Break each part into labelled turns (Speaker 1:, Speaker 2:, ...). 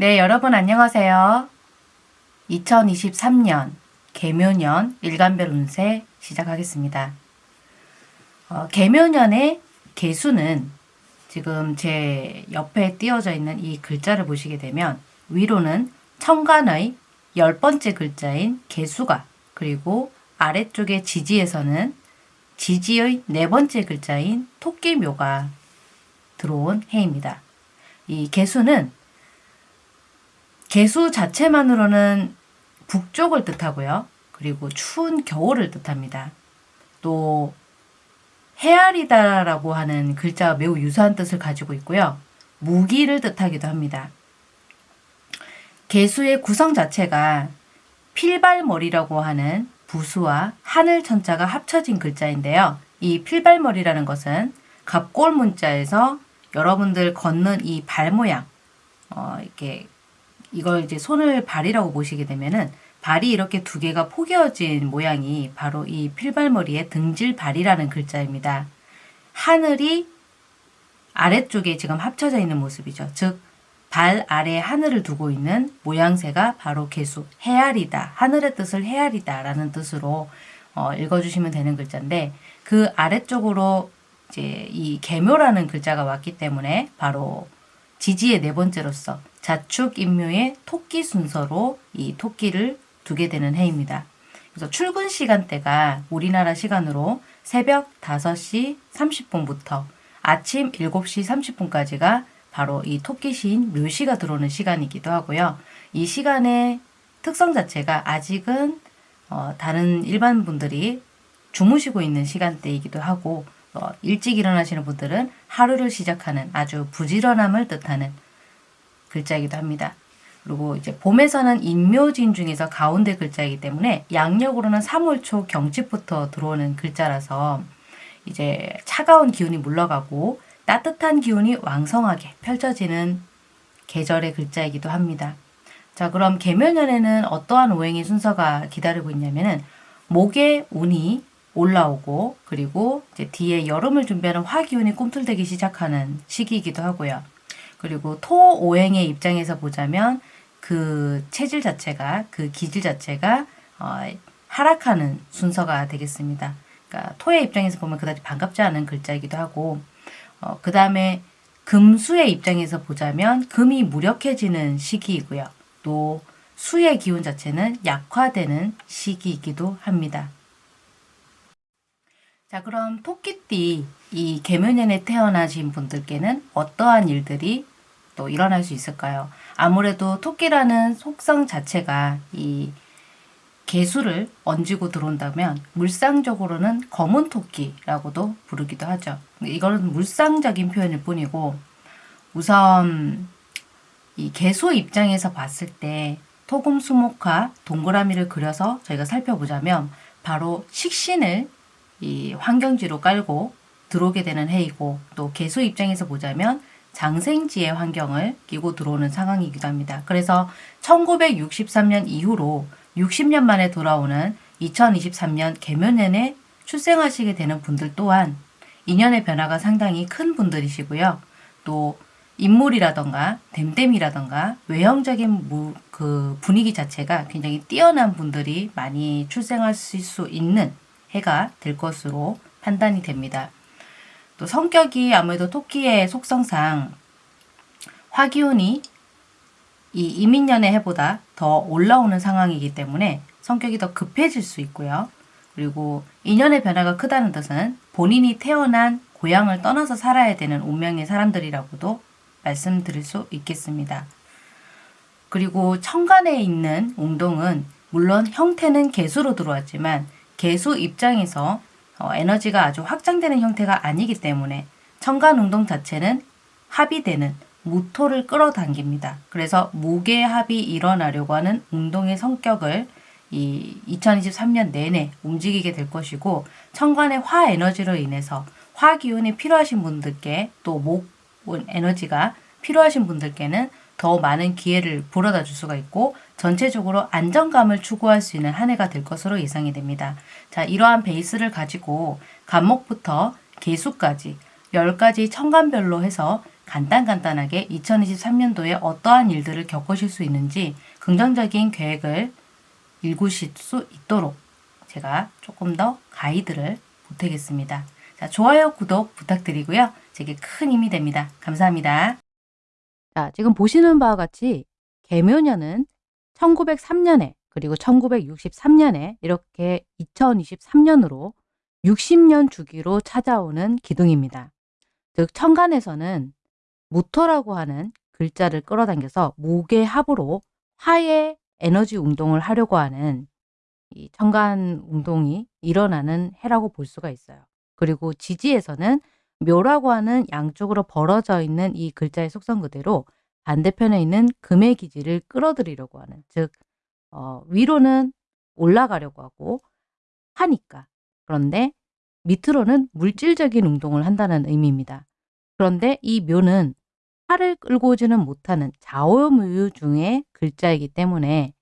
Speaker 1: 네, 여러분 안녕하세요. 2023년 개묘년 일간별 운세 시작하겠습니다. 어, 개묘년의 개수는 지금 제 옆에 띄어져 있는 이 글자를 보시게 되면 위로는 천간의 열 번째 글자인 개수가 그리고 아래쪽에 지지에서는 지지의 네 번째 글자인 토끼묘가 들어온 해입니다. 이 개수는 개수 자체만으로는 북쪽을 뜻하고요. 그리고 추운 겨울을 뜻합니다. 또 헤아리다라고 하는 글자와 매우 유사한 뜻을 가지고 있고요. 무기를 뜻하기도 합니다. 개수의 구성 자체가 필발머리라고 하는 부수와 하늘 천자가 합쳐진 글자인데요. 이 필발머리라는 것은 갑골 문자에서 여러분들 걷는 이 발 모양, 어, 이렇게 이걸 이제 손을 발이라고 보시게 되면은 발이 이렇게 두 개가 포개어진 모양이 바로 이 필발머리의 등질발이라는 글자입니다. 하늘이 아래쪽에 지금 합쳐져 있는 모습이죠. 즉, 발 아래 하늘을 두고 있는 모양새가 바로 개수, 헤아리다, 하늘의 뜻을 헤아리다 라는 뜻으로 어, 읽어주시면 되는 글자인데 그 아래쪽으로 이제 이 개묘라는 글자가 왔기 때문에 바로 지지의 네 번째로서 자축 인묘의 토끼 순서로 이 토끼를 두게 되는 해입니다. 그래서 출근 시간대가 우리나라 시간으로 새벽 5시 30분부터 아침 7시 30분까지가 바로 이 토끼 시인 묘시가 들어오는 시간이기도 하고요. 이 시간의 특성 자체가 아직은 어, 다른 일반 분들이 주무시고 있는 시간대이기도 하고 어, 일찍 일어나시는 분들은 하루를 시작하는 아주 부지런함을 뜻하는 글자이기도 합니다. 그리고 이제 봄에서는 인묘진 중에서 가운데 글자이기 때문에 양력으로는 3월 초 경칩부터 들어오는 글자라서 이제 차가운 기운이 물러가고 따뜻한 기운이 왕성하게 펼쳐지는 계절의 글자이기도 합니다. 자 그럼 개묘년에는 어떠한 오행의 순서가 기다리고 있냐면은 목의 운이 올라오고 그리고 이제 뒤에 여름을 준비하는 화기운이 꿈틀대기 시작하는 시기이기도 하고요. 그리고 토 오행의 입장에서 보자면 그 체질 자체가 그 기질 자체가 어, 하락하는 순서가 되겠습니다. 그러니까 토의 입장에서 보면 그다지 반갑지 않은 글자이기도 하고 어, 그 다음에 금수의 입장에서 보자면 금이 무력해지는 시기이고요. 또 수의 기운 자체는 약화되는 시기이기도 합니다. 자 그럼 토끼띠 이 개묘년에 태어나신 분들께는 어떠한 일들이 또 일어날 수 있을까요? 아무래도 토끼라는 속성 자체가 이 개수를 얹고 들어온다면 물상적으로는 검은 토끼라고도 부르기도 하죠. 이거는 물상적인 표현일 뿐이고 우선 이 개수 입장에서 봤을 때 토금 수목화 동그라미를 그려서 저희가 살펴보자면 바로 식신을 이 환경지로 깔고 들어오게 되는 해이고 또 개수 입장에서 보자면 장생지의 환경을 끼고 들어오는 상황이기도 합니다. 그래서 1963년 이후로 60년 만에 돌아오는 2023년 개묘년에 출생하시게 되는 분들 또한 인연의 변화가 상당히 큰 분들이시고요. 또 인물이라던가 댐댐이라던가 외형적인 무, 그 분위기 자체가 굉장히 뛰어난 분들이 많이 출생하실 수 있는 해가 될 것으로 판단이 됩니다. 또 성격이 아무래도 토끼의 속성상 화기운이 이 이민년의 해보다 더 올라오는 상황이기 때문에 성격이 더 급해질 수 있고요. 그리고 인연의 변화가 크다는 뜻은 본인이 태어난 고향을 떠나서 살아야 되는 운명의 사람들이라고도 말씀드릴 수 있겠습니다. 그리고 천간에 있는 웅동은 물론 형태는 개수로 들어왔지만 개수 입장에서 어, 에너지가 아주 확장되는 형태가 아니기 때문에 천간 웅동 자체는 합의되는 무토를 끌어당깁니다. 그래서 무게합이 일어나려고 하는 운동의 성격을 이 2023년 내내 움직이게 될 것이고 천간의 화 에너지로 인해서 화 기운이 필요하신 분들께 또 목 에너지가 필요하신 분들께는 더 많은 기회를 불어다 줄 수가 있고 전체적으로 안정감을 추구할 수 있는 한 해가 될 것으로 예상이 됩니다. 자, 이러한 베이스를 가지고 간목부터 개수까지 10가지 천간별로 해서 간단간단하게 2023년도에 어떠한 일들을 겪으실 수 있는지 긍정적인 계획을 읽으실 수 있도록 제가 조금 더 가이드를 보태겠습니다. 자, 좋아요, 구독 부탁드리고요. 제게 큰 힘이 됩니다. 감사합니다. 자, 지금 보시는 바와 같이 개묘년은 1903년에 그리고 1963년에 이렇게 2023년으로 60년 주기로 찾아오는 기둥입니다. 즉 천간에서는 무토라고 하는 글자를 끌어당겨서 목의 합으로 화의 에너지 운동을 하려고 하는 이 천간 운동이 일어나는 해라고 볼 수가 있어요. 그리고 지지에서는 묘라고 하는 양쪽으로 벌어져 있는 이 글자의 속성 그대로 반대편에 있는 금의 기지를 끌어들이려고 하는 즉 어, 위로는 올라가려고 하고 하니까 그런데 밑으로는 물질적인 운동을 한다는 의미입니다. 그런데 이 묘는 팔을 끌고 오지는 못하는 좌우무유 중의 글자이기 때문에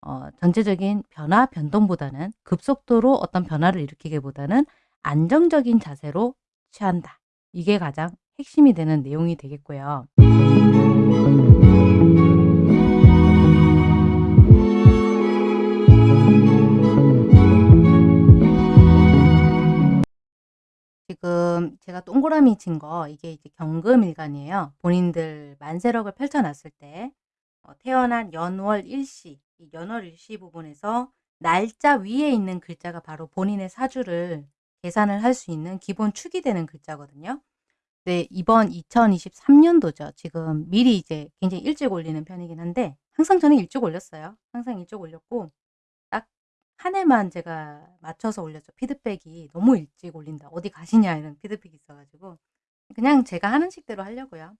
Speaker 1: 어, 전체적인 변화 변동보다는 급속도로 어떤 변화를 일으키기보다는 안정적인 자세로 취한다. 이게 가장 핵심이 되는 내용이 되겠고요. 지금 제가 동그라미 친 거 이게 이제 경금일간이에요. 본인들 만세력을 펼쳐놨을 때 어, 태어난 연월 일시, 이 연월 일시 부분에서 날짜 위에 있는 글자가 바로 본인의 사주를 계산을 할 수 있는 기본 축이 되는 글자거든요. 네, 이번 2023년도죠. 지금 미리 이제 굉장히 일찍 올리는 편이긴 한데 항상 저는 일찍 올렸어요. 항상 일찍 올렸고 딱 한 해만 제가 맞춰서 올렸죠. 피드백이 너무 일찍 올린다. 어디 가시냐 이런 피드백이 있어가지고 그냥 제가 하는 식대로 하려고요.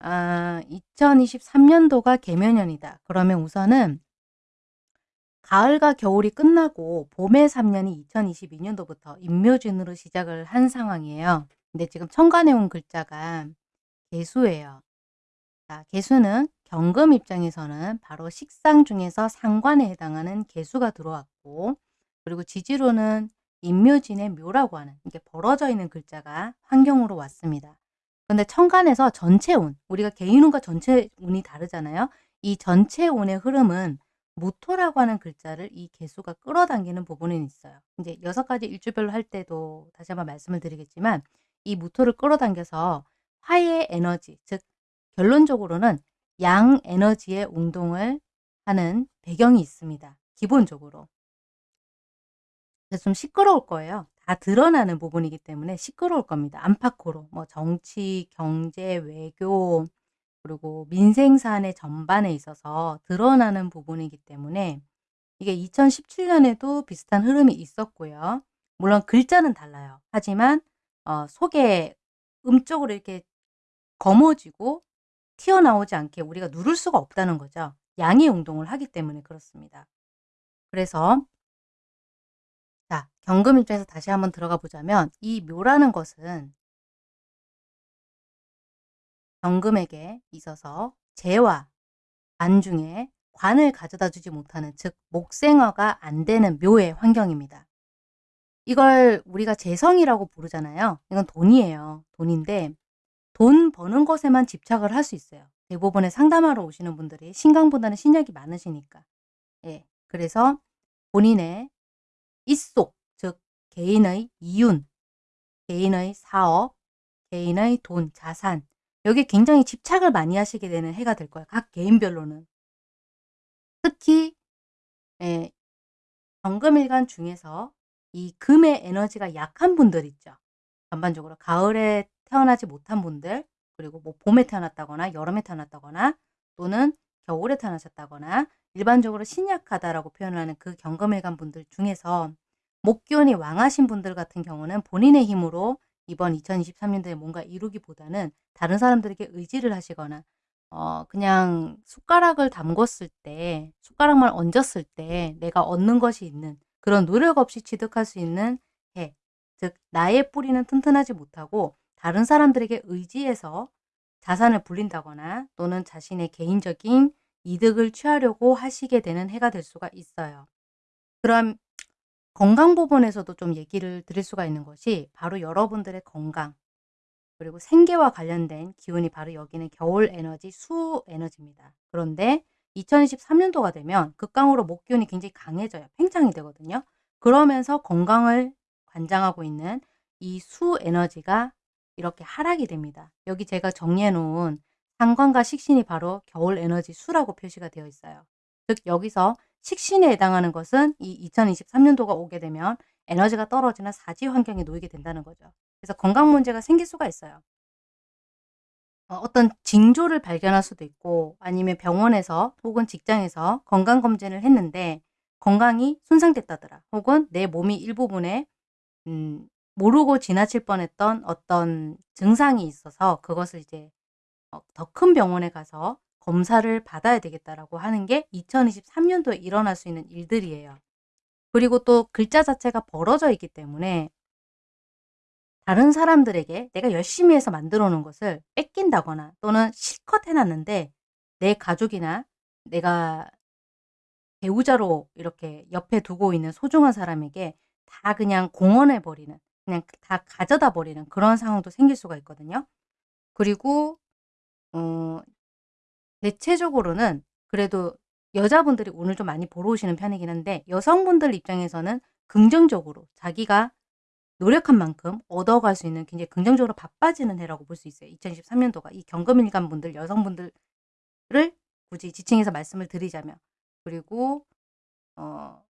Speaker 1: 아, 2023년도가 개묘년이다. 그러면 우선은 가을과 겨울이 끝나고 봄의 3년이 2022년도부터 임묘진으로 시작을 한 상황이에요. 근데 지금 천간에 온 글자가 개수예요. 자, 개수는 경금 입장에서는 바로 식상 중에서 상관에 해당하는 개수가 들어왔고 그리고 지지로는 임묘진의 묘라고 하는 이게 벌어져 있는 글자가 환경으로 왔습니다. 근데 천간에서 전체 운, 우리가 개인 운과 전체 운이 다르잖아요. 이 전체 운의 흐름은 무토라고 하는 글자를 이 개수가 끌어당기는 부분은 있어요. 이제 여섯 가지 일주별로 할 때도 다시 한번 말씀을 드리겠지만 이 무토를 끌어당겨서 화의 에너지, 즉 결론적으로는 양 에너지의 운동을 하는 배경이 있습니다. 기본적으로. 좀 시끄러울 거예요. 다 드러나는 부분이기 때문에 시끄러울 겁니다. 안팎으로 뭐 정치, 경제, 외교 그리고 민생 사안의 전반에 있어서 드러나는 부분이기 때문에 이게 2017년에도 비슷한 흐름이 있었고요. 물론 글자는 달라요. 하지만 어, 속에 음쪽으로 이렇게 거머쥐고 튀어나오지 않게 우리가 누를 수가 없다는 거죠. 양의 운동을 하기 때문에 그렇습니다. 그래서 자, 경금 입장에서 다시 한번 들어가 보자면 이 묘라는 것은 경금에게 있어서 재와 안 중에 관을 가져다 주지 못하는 즉 목생어가 안 되는 묘의 환경입니다. 이걸 우리가 재성이라고 부르잖아요. 이건 돈이에요. 돈인데 돈 버는 것에만 집착을 할 수 있어요. 대부분의 상담하러 오시는 분들이 신강보다는 신약이 많으시니까. 예. 그래서 본인의 입속, 즉 개인의 이윤, 개인의 사업, 개인의 돈, 자산 여기 굉장히 집착을 많이 하시게 되는 해가 될 거예요. 각 개인별로는. 특히 예, 정금일간 중에서 이 금의 에너지가 약한 분들 있죠. 전반적으로 가을에 태어나지 못한 분들 그리고 뭐 봄에 태어났다거나 여름에 태어났다거나 또는 겨울에 태어나셨다거나 일반적으로 신약하다라고 표현하는 그 경금일간 분들 중에서 목기운이 왕하신 분들 같은 경우는 본인의 힘으로 이번 2023년도에 뭔가 이루기보다는 다른 사람들에게 의지를 하시거나 어 그냥 숟가락을 담궜을 때 숟가락만 얹었을 때 내가 얻는 것이 있는 그런 노력 없이 취득할 수 있는 해. 즉 나의 뿌리는 튼튼하지 못하고 다른 사람들에게 의지해서 자산을 불린다거나 또는 자신의 개인적인 이득을 취하려고 하시게 되는 해가 될 수가 있어요. 그럼 건강 부분에서도 좀 얘기를 드릴 수가 있는 것이 바로 여러분들의 건강 그리고 생계와 관련된 기운이 바로 여기는 겨울 에너지, 수 에너지입니다. 그런데 2023년도가 되면 극강으로 목 기운이 굉장히 강해져요. 팽창이 되거든요. 그러면서 건강을 관장하고 있는 이 수 에너지가 이렇게 하락이 됩니다. 여기 제가 정리해 놓은 상관과 식신이 바로 겨울 에너지 수라고 표시가 되어 있어요. 즉 여기서 식신에 해당하는 것은 이 2023년도가 오게 되면 에너지가 떨어지는 사지 환경에 놓이게 된다는 거죠. 그래서 건강 문제가 생길 수가 있어요. 어, 어떤 징조를 발견할 수도 있고 아니면 병원에서 혹은 직장에서 건강검진을 했는데 건강이 손상됐다더라. 혹은 내 몸이 일부분에 음, 모르고 지나칠 뻔했던 어떤 증상이 있어서 그것을 이제 어, 더큰 병원에 가서 검사를 받아야 되겠다라고 하는 게 2023년도에 일어날 수 있는 일들이에요. 그리고 또 글자 자체가 벌어져 있기 때문에 다른 사람들에게 내가 열심히 해서 만들어 놓은 것을 뺏긴다거나 또는 실컷 해놨는데 내 가족이나 내가 배우자로 이렇게 옆에 두고 있는 소중한 사람에게 다 그냥 공언해 버리는 그냥 다 가져다 버리는 그런 상황도 생길 수가 있거든요. 그리고 어 대체적으로는 그래도 여자분들이 오늘 좀 많이 보러 오시는 편이긴 한데 여성분들 입장에서는 긍정적으로 자기가 노력한 만큼 얻어갈 수 있는 굉장히 긍정적으로 바빠지는 해라고 볼 수 있어요. 2023년도가 이 경금일간 분들 여성분들을 굳이 지칭해서 말씀을 드리자면 그리고 어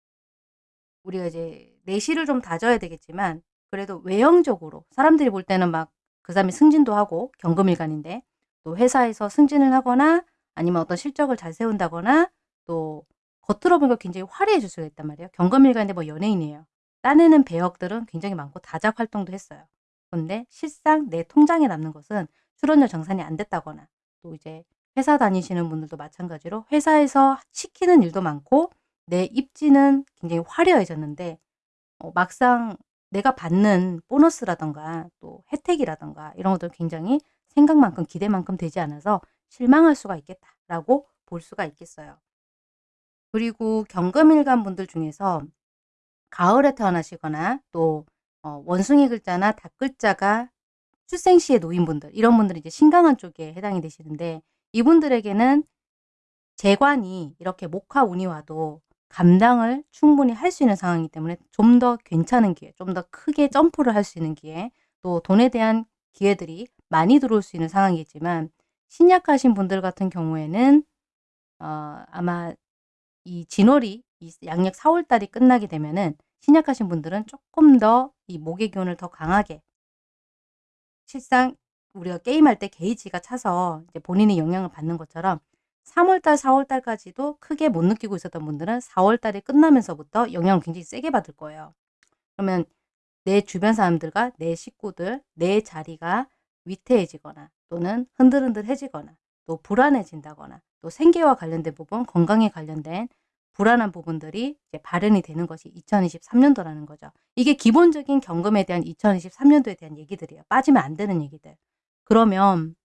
Speaker 1: 우리가 이제 내실을 좀 다져야 되겠지만 그래도 외형적으로 사람들이 볼 때는 막 그 사람이 승진도 하고 경금일간인데 또 회사에서 승진을 하거나 아니면 어떤 실적을 잘 세운다거나 또 겉으로 보면 굉장히 화려해질 수가 있단 말이에요. 경금일간인데 뭐 연예인이에요. 따내는 배역들은 굉장히 많고 다작 활동도 했어요. 그런데 실상 내 통장에 남는 것은 출연료 정산이 안 됐다거나 또 이제 회사 다니시는 분들도 마찬가지로 회사에서 시키는 일도 많고 내 입지는 굉장히 화려해졌는데 어, 막상 내가 받는 보너스라던가 또 혜택이라던가 이런 것들 굉장히 생각만큼 기대만큼 되지 않아서 실망할 수가 있겠다라고 볼 수가 있겠어요. 그리고 경금일간 분들 중에서 가을에 태어나시거나 또 어, 원숭이 글자나 닭 글자가 출생시에 놓인 분들 이런 분들이 이제 신강한 쪽에 해당이 되시는데 이분들에게는 재관이 이렇게 목화 운이 와도 감당을 충분히 할 수 있는 상황이기 때문에 좀 더 괜찮은 기회, 좀 더 크게 점프를 할 수 있는 기회, 또 돈에 대한 기회들이 많이 들어올 수 있는 상황이지만 신약하신 분들 같은 경우에는 어, 아마 이 진월이 이 양력 4월 달이 끝나게 되면은 신약하신 분들은 조금 더 이 목의 기운을 더 강하게 실상 우리가 게임할 때 게이지가 차서 이제 본인이 영향을 받는 것처럼 3월달, 4월달까지도 크게 못 느끼고 있었던 분들은 4월달이 끝나면서부터 영향을 굉장히 세게 받을 거예요. 그러면 내 주변 사람들과 내 식구들, 내 자리가 위태해지거나 또는 흔들흔들해지거나 또 불안해진다거나 또 생계와 관련된 부분, 건강에 관련된 불안한 부분들이 이제 발현이 되는 것이 2023년도라는 거죠. 이게 기본적인 경금에 대한 2023년도에 대한 얘기들이에요. 빠지면 안 되는 얘기들. 그러면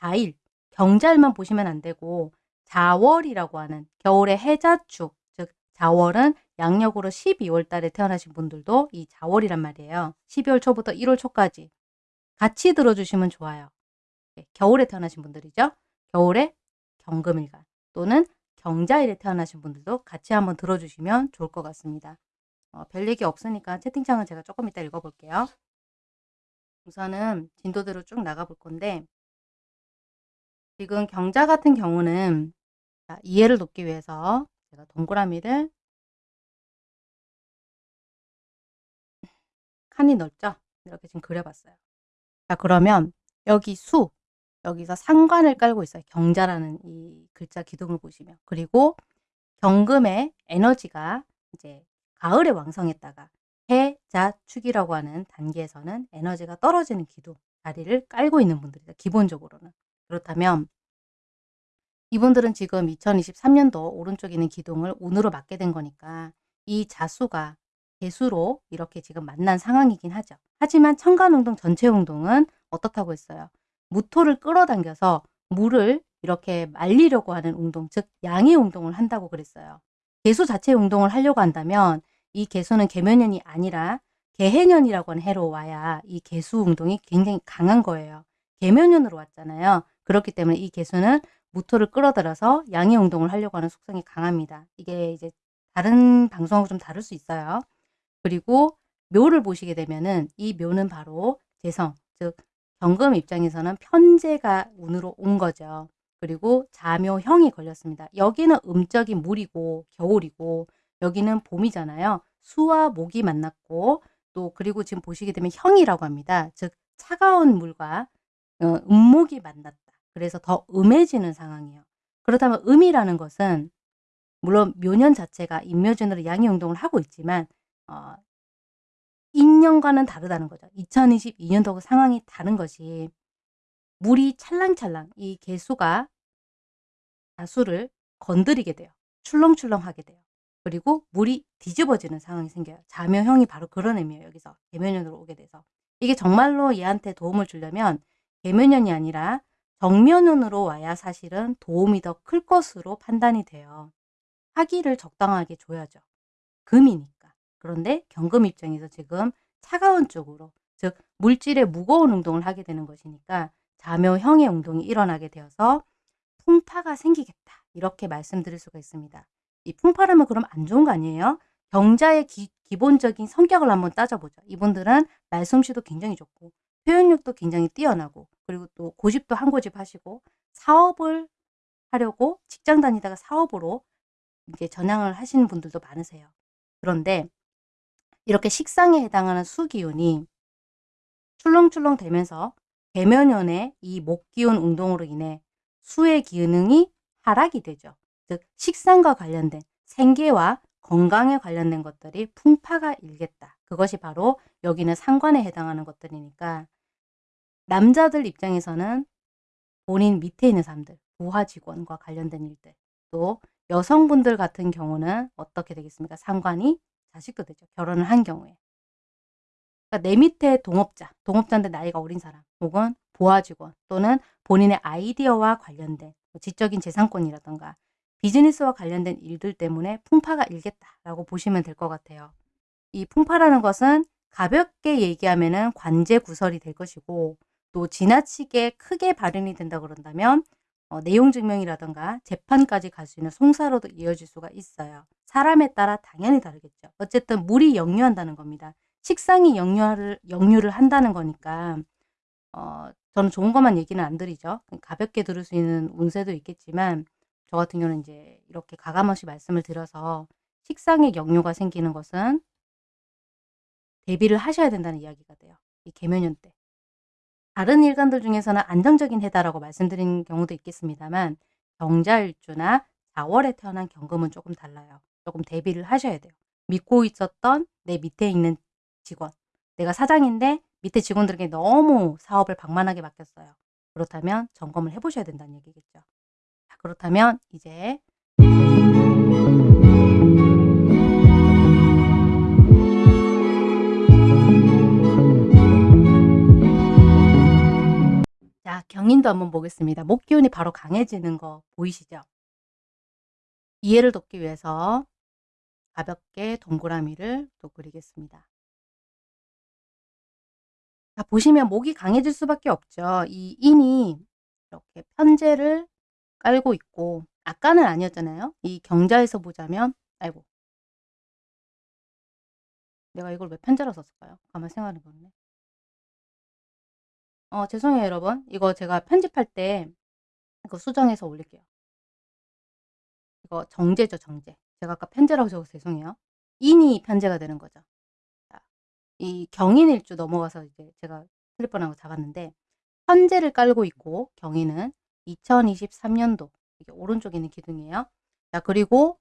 Speaker 1: 자일, 경자일만 보시면 안 되고 자월이라고 하는 겨울의 해자축, 즉 자월은 양력으로 12월 달에 태어나신 분들도 이 자월이란 말이에요. 12월 초부터 1월 초까지 같이 들어주시면 좋아요. 네, 겨울에 태어나신 분들이죠. 겨울에 경금일간 또는 경자일에 태어나신 분들도 같이 한번 들어주시면 좋을 것 같습니다. 어, 별 얘기 없으니까 채팅창은 제가 조금 이따 읽어볼게요. 우선은 진도대로 쭉 나가볼 건데 지금 경자 같은 경우는 자, 이해를 돕기 위해서 제가 동그라미를 칸이 넓죠? 이렇게 지금 그려봤어요. 자 그러면 여기 수 여기서 상관을 깔고 있어요. 경자라는 이 글자 기둥을 보시면 그리고 경금의 에너지가 이제 가을에 왕성했다가 해 자 축이라고 하는 단계에서는 에너지가 떨어지는 기둥 자리를 깔고 있는 분들이죠. 기본적으로는 그렇다면 이분들은 지금 2023년도 오른쪽에 있는 기둥을 운으로 맞게 된 거니까 이 자수가 개수로 이렇게 지금 만난 상황이긴 하죠. 하지만 천간운동 전체 운동은 어떻다고 했어요? 무토를 끌어당겨서 물을 이렇게 말리려고 하는 운동, 즉 양의 운동을 한다고 그랬어요. 개수 자체의 운동을 하려고 한다면 이 개수는 계면연이 아니라 개해년이라고 하는 해로 와야 이 개수 운동이 굉장히 강한 거예요. 계면연으로 왔잖아요. 그렇기 때문에 이 개수는 무토를 끌어들여서 양의 운동을 하려고 하는 속성이 강합니다. 이게 이제 다른 방송하고 좀 다를 수 있어요. 그리고 묘를 보시게 되면은 이 묘는 바로 재성, 즉 경금 입장에서는 편제가 운으로 온 거죠. 그리고 자묘형이 걸렸습니다. 여기는 음적인 물이고 겨울이고 여기는 봄이잖아요. 수와 목이 만났고 또 그리고 지금 보시게 되면 형이라고 합니다. 즉 차가운 물과 어, 음목이 만났다. 그래서 더 음해지는 상황이에요. 그렇다면 음이라는 것은 물론 묘년 자체가 인묘진으로 양의 운동을 하고 있지만 어, 인년과는 다르다는 거죠. 2022년도 상황이 다른 것이 물이 찰랑찰랑 이 개수가 다수를 건드리게 돼요. 출렁출렁하게 돼요. 그리고 물이 뒤집어지는 상황이 생겨요. 자묘형이 바로 그런 의미예요. 여기서 개면연으로 오게 돼서. 이게 정말로 얘한테 도움을 주려면 개면연이 아니라 정면연으로 와야 사실은 도움이 더 클 것으로 판단이 돼요. 화기를 적당하게 줘야죠. 금이니까. 그런데 경금 입장에서 지금 차가운 쪽으로 즉 물질의 무거운 운동을 하게 되는 것이니까 자묘형의 운동이 일어나게 되어서 풍파가 생기겠다. 이렇게 말씀드릴 수가 있습니다. 이 풍파라면 그럼 안 좋은 거 아니에요? 경자의 기, 기본적인 성격을 한번 따져보죠. 이분들은 말솜씨도 굉장히 좋고 표현력도 굉장히 뛰어나고 그리고 또 고집도 한 고집 하시고 사업을 하려고 직장 다니다가 사업으로 이제 전향을 하시는 분들도 많으세요. 그런데 이렇게 식상에 해당하는 수기운이 출렁출렁 되면서 대면연의 이 목기운 운동으로 인해 수의 기능이 하락이 되죠. 즉 식상과 관련된 생계와 건강에 관련된 것들이 풍파가 일겠다. 그것이 바로 여기는 상관에 해당하는 것들이니까 남자들 입장에서는 본인 밑에 있는 사람들, 부하 직원과 관련된 일들, 또 여성분들 같은 경우는 어떻게 되겠습니까? 상관이 자식도 되죠. 결혼을 한 경우에. 그러니까 내 밑에 동업자, 동업자인데 나이가 어린 사람, 혹은 부하 직원, 또는 본인의 아이디어와 관련된 뭐 지적인 재산권이라던가 비즈니스와 관련된 일들 때문에 풍파가 일겠다라고 보시면 될 것 같아요. 이 풍파라는 것은 가볍게 얘기하면 관제 구설이 될 것이고 또 지나치게 크게 발현이 된다 그런다면 어, 내용 증명이라던가 재판까지 갈 수 있는 송사로도 이어질 수가 있어요. 사람에 따라 당연히 다르겠죠. 어쨌든 물이 역류한다는 겁니다. 식상이 역류를, 역류를 한다는 거니까 어, 저는 좋은 것만 얘기는 안 드리죠. 가볍게 들을 수 있는 운세도 있겠지만 저 같은 경우는 이제 이렇게 가감없이 말씀을 드려서 식상의 역류가 생기는 것은 대비를 하셔야 된다는 이야기가 돼요. 이 개면연 때. 다른 일간들 중에서는 안정적인 해다라고 말씀드린 경우도 있겠습니다만 경자일주나 4월에 태어난 경금은 조금 달라요. 조금 대비를 하셔야 돼요. 믿고 있었던 내 밑에 있는 직원. 내가 사장인데 밑에 직원들에게 너무 사업을 방만하게 맡겼어요. 그렇다면 점검을 해보셔야 된다는 얘기겠죠. 자, 그렇다면 이제 자, 경인도 한번 보겠습니다. 목기운이 바로 강해지는 거 보이시죠? 이해를 돕기 위해서 가볍게 동그라미를 또 그리겠습니다. 자, 보시면 목이 강해질 수밖에 없죠. 이 인이 이렇게 편제를 깔고 있고 아까는 아니었잖아요. 이 경자에서 보자면 아이고 내가 이걸 왜 편제로 썼을까요? 가만 생각해 보네. 어, 죄송해요, 여러분. 이거 제가 편집할 때 이거 수정해서 올릴게요. 이거 정제죠, 정제. 제가 아까 편제라고 적어서 죄송해요. 인이 편제가 되는 거죠. 자, 이 경인일주 넘어가서 이제 제가 슬리퍼라고 잡았는데 편제를 깔고 있고 경인은 2023년도 이게 오른쪽에 있는 기둥이에요. 자, 그리고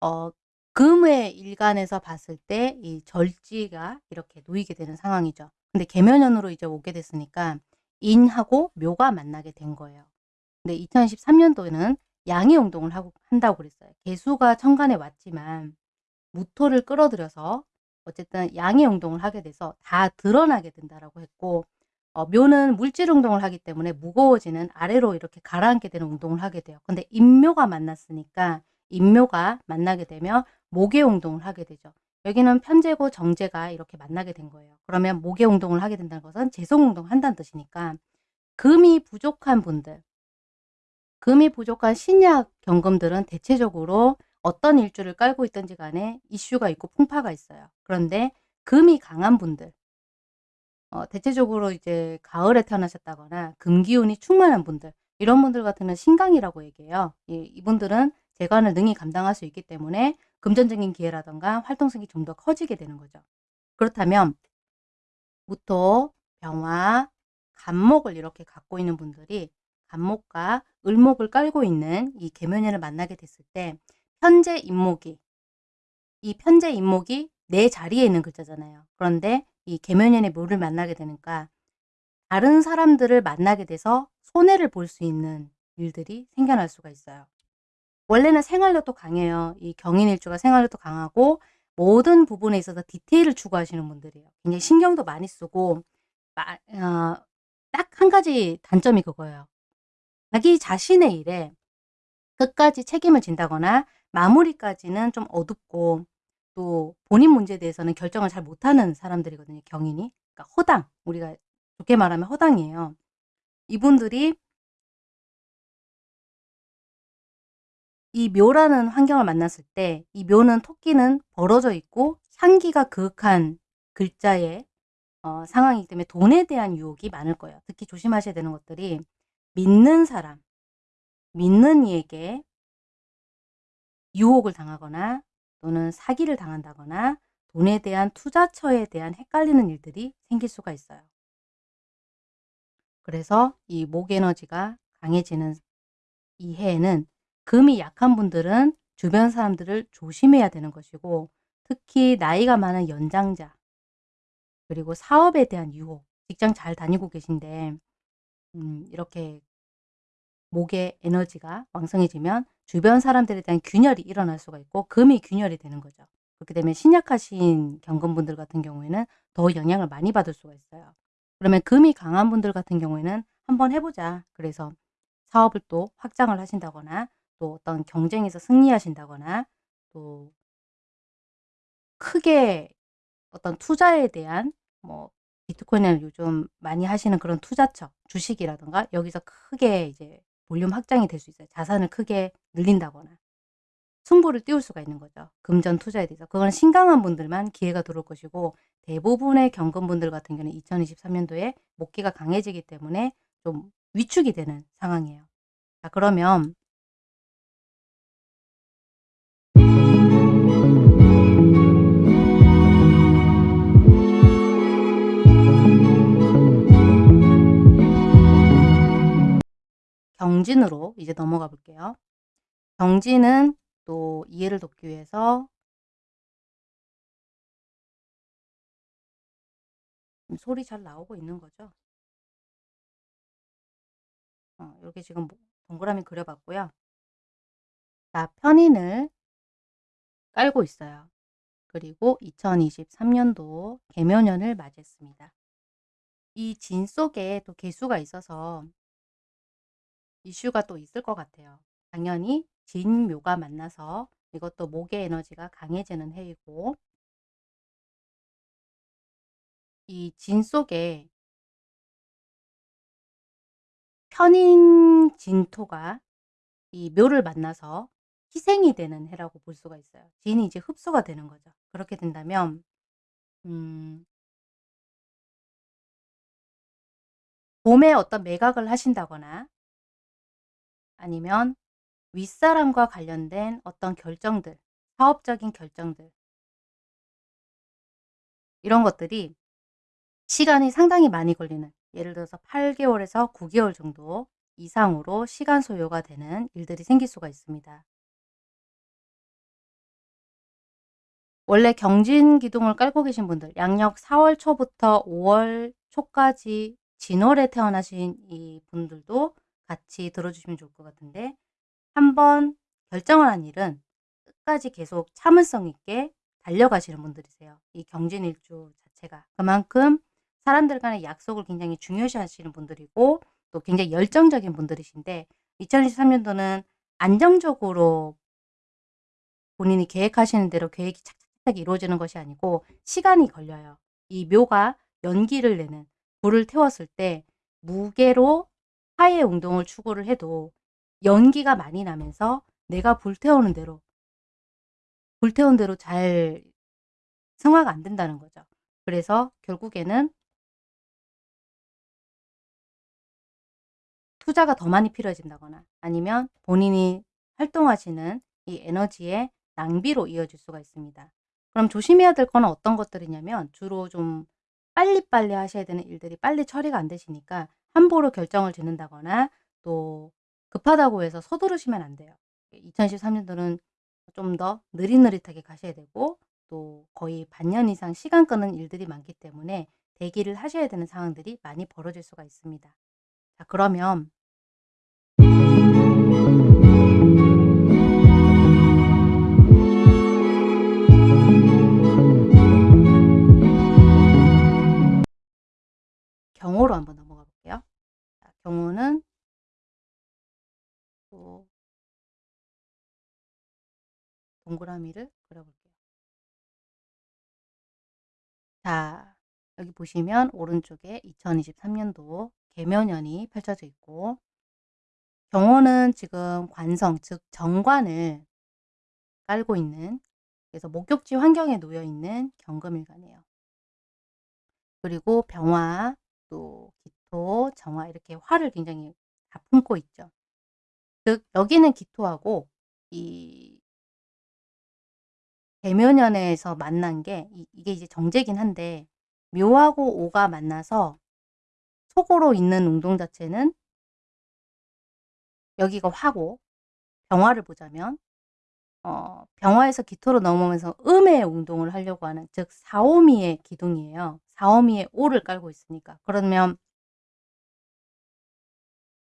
Speaker 1: 어, 금의 일간에서 봤을 때 이 절지가 이렇게 놓이게 되는 상황이죠. 근데 개면연으로 이제 오게 됐으니까 인하고 묘가 만나게 된 거예요. 근데 2023년도에는 양의 운동을 하고 한다고 그랬어요. 개수가 천간에 왔지만 무토를 끌어들여서 어쨌든 양의 운동을 하게 돼서 다 드러나게 된다라고 했고 어, 묘는 물질 운동을 하기 때문에 무거워지는 아래로 이렇게 가라앉게 되는 운동을 하게 돼요. 근데 인묘가 만났으니까 인묘가 만나게 되면 목의 운동을 하게 되죠. 여기는 편제고 정제가 이렇게 만나게 된 거예요. 그러면 목의 운동을 하게 된다는 것은 재성 운동을 한다는 뜻이니까 금이 부족한 분들, 금이 부족한 신약 경금들은 대체적으로 어떤 일주를 깔고 있든지 간에 이슈가 있고 풍파가 있어요. 그런데 금이 강한 분들, 어, 대체적으로 이제 가을에 태어나셨다거나 금기운이 충만한 분들, 이런 분들 같은 경우는 신강이라고 얘기해요. 이, 이분들은 재관을 능히 감당할 수 있기 때문에 금전적인 기회라던가 활동성이 좀 더 커지게 되는 거죠. 그렇다면 무토, 병화, 간목을 이렇게 갖고 있는 분들이 간목과 을목을 깔고 있는 이 계면연을 만나게 됐을 때 편제 인목이 이 편제 인목이 내 자리에 있는 글자잖아요. 그런데 이 계면연의 묘를 만나게 되니까 다른 사람들을 만나게 돼서 손해를 볼 수 있는 일들이 생겨날 수가 있어요. 원래는 생활력도 강해요. 이 경인일주가 생활력도 강하고 모든 부분에 있어서 디테일을 추구하시는 분들이에요. 굉장히 신경도 많이 쓰고 어, 딱한 가지 단점이 그거예요. 자기 자신의 일에 끝까지 책임을 진다거나 마무리까지는 좀 어둡고 또 본인 문제에 대해서는 결정을 잘 못하는 사람들이거든요. 경인이. 그러니까 허당. 우리가 좋게 말하면 허당이에요. 이분들이 이 묘라는 환경을 만났을 때 이 묘는 토끼는 벌어져 있고 향기가 그윽한 글자의 어, 상황이기 때문에 돈에 대한 유혹이 많을 거예요. 특히 조심하셔야 되는 것들이 믿는 사람, 믿는 이에게 유혹을 당하거나 또는 사기를 당한다거나 돈에 대한 투자처에 대한 헷갈리는 일들이 생길 수가 있어요. 그래서 이 목 에너지가 강해지는 이 해에는 금이 약한 분들은 주변 사람들을 조심해야 되는 것이고 특히 나이가 많은 연장자 그리고 사업에 대한 유혹 직장 잘 다니고 계신데 음, 이렇게 목의 에너지가 왕성해지면 주변 사람들에 대한 균열이 일어날 수가 있고 금이 균열이 되는 거죠. 그렇게 되면 신약하신 경금분들 같은 경우에는 더 영향을 많이 받을 수가 있어요. 그러면 금이 강한 분들 같은 경우에는 한번 해보자. 그래서 사업을 또 확장을 하신다거나 또 어떤 경쟁에서 승리하신다거나 또 크게 어떤 투자에 대한 뭐 비트코인을 요즘 많이 하시는 그런 투자처, 주식이라던가 여기서 크게 이제 볼륨 확장이 될 수 있어요. 자산을 크게 늘린다거나 승부를 띄울 수가 있는 거죠. 금전 투자에 대해서. 그건 신강한 분들만 기회가 들어올 것이고 대부분의 경금분들 같은 경우는 2023년도에 목기가 강해지기 때문에 좀 위축이 되는 상황이에요. 자 그러면 경진으로 이제 넘어가 볼게요. 경진은 또 이해를 돕기 위해서 소리 잘 나오고 있는 거죠. 어, 이렇게 지금 뭐 동그라미 그려봤고요. 자, 편인을 깔고 있어요. 그리고 2023년도 개묘년을 맞이했습니다. 이 진 속에 또 개수가 있어서 이슈가 또 있을 것 같아요. 당연히 진묘가 만나서 이것도 목의 에너지가 강해지는 해이고 이 진 속에 편인 진토가 이 묘를 만나서 희생이 되는 해라고 볼 수가 있어요. 진이 이제 흡수가 되는 거죠. 그렇게 된다면 음, 봄에 어떤 매각을 하신다거나 아니면 윗사람과 관련된 어떤 결정들, 사업적인 결정들 이런 것들이 시간이 상당히 많이 걸리는 예를 들어서 8개월에서 9개월 정도 이상으로 시간 소요가 되는 일들이 생길 수가 있습니다. 원래 경진 기둥을 깔고 계신 분들 양력 4월 초부터 5월 초까지 진월에 태어나신 이 분들도 같이 들어주시면 좋을 것 같은데 한번 결정을 한 일은 끝까지 계속 참을성 있게 달려가시는 분들이세요. 이 경진일주 자체가. 그만큼 사람들 간의 약속을 굉장히 중요시 하시는 분들이고 또 굉장히 열정적인 분들이신데 2023년도는 안정적으로 본인이 계획하시는 대로 계획이 착착착 이루어지는 것이 아니고 시간이 걸려요. 이 묘가 연기를 내는 불을 태웠을 때 무게로 화해 운동을 추구를 해도 연기가 많이 나면서 내가 불태우는 대로 불태운 대로 잘 성화가 안 된다는 거죠. 그래서 결국에는 투자가 더 많이 필요해진다거나 아니면 본인이 활동하시는 이 에너지의 낭비로 이어질 수가 있습니다. 그럼 조심해야 될 거는 어떤 것들이냐면 주로 좀 빨리빨리 하셔야 되는 일들이 빨리 처리가 안 되시니까 함부로 결정을 짓는다거나 또 급하다고 해서 서두르시면 안 돼요. 2013년도는 좀 더 느릿느릿하게 가셔야 되고 또 거의 반년 이상 시간 끄는 일들이 많기 때문에 대기를 하셔야 되는 상황들이 많이 벌어질 수가 있습니다. 자 그러면 경호로 한번. 자, 경호는 또 동그라미를 그려볼게요. 자, 여기 보시면 오른쪽에 2023년도 개묘년이 펼쳐져 있고 경호는 지금 관성, 즉 정관을 깔고 있는 그래서 목욕지 환경에 놓여 있는 경금일간이에요. 그리고 병화, 또 기토, 정화 이렇게 화를 굉장히 다 품고 있죠. 즉 여기는 기토하고 이 대묘년에서 만난 게 이, 게 이제 정제긴 한데 묘하고 오가 만나서 속으로 있는 운동 자체는 여기가 화고 병화를 보자면 어, 병화에서 기토로 넘어오면서 음의 운동을 하려고 하는 즉 사오미의 기둥이에요. 사오미의 오를 깔고 있으니까 그러면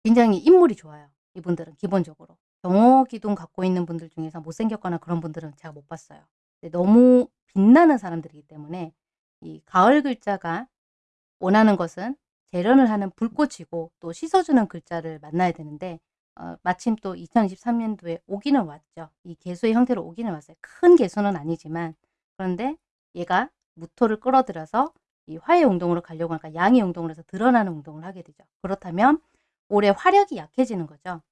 Speaker 1: 굉장히 인물이 좋아요. 이분들은 기본적으로 경호 기둥 갖고 있는 분들 중에서 못생겼거나 그런 분들은 제가 못 봤어요. 너무 빛나는 사람들이기 때문에 이 가을 글자가 원하는 것은 재련을 하는 불꽃이고 또 씻어주는 글자를 만나야 되는데 어, 마침 또 2023년도에 오기는 왔죠. 이 개수의 형태로 오기는 왔어요. 큰 개수는 아니지만 그런데 얘가 무토를 끌어들여서 이 화의 운동으로 가려고 하니까 양의 운동을 해서 드러나는 운동을 하게 되죠. 그렇다면 올해 화력이 약해지는 거죠.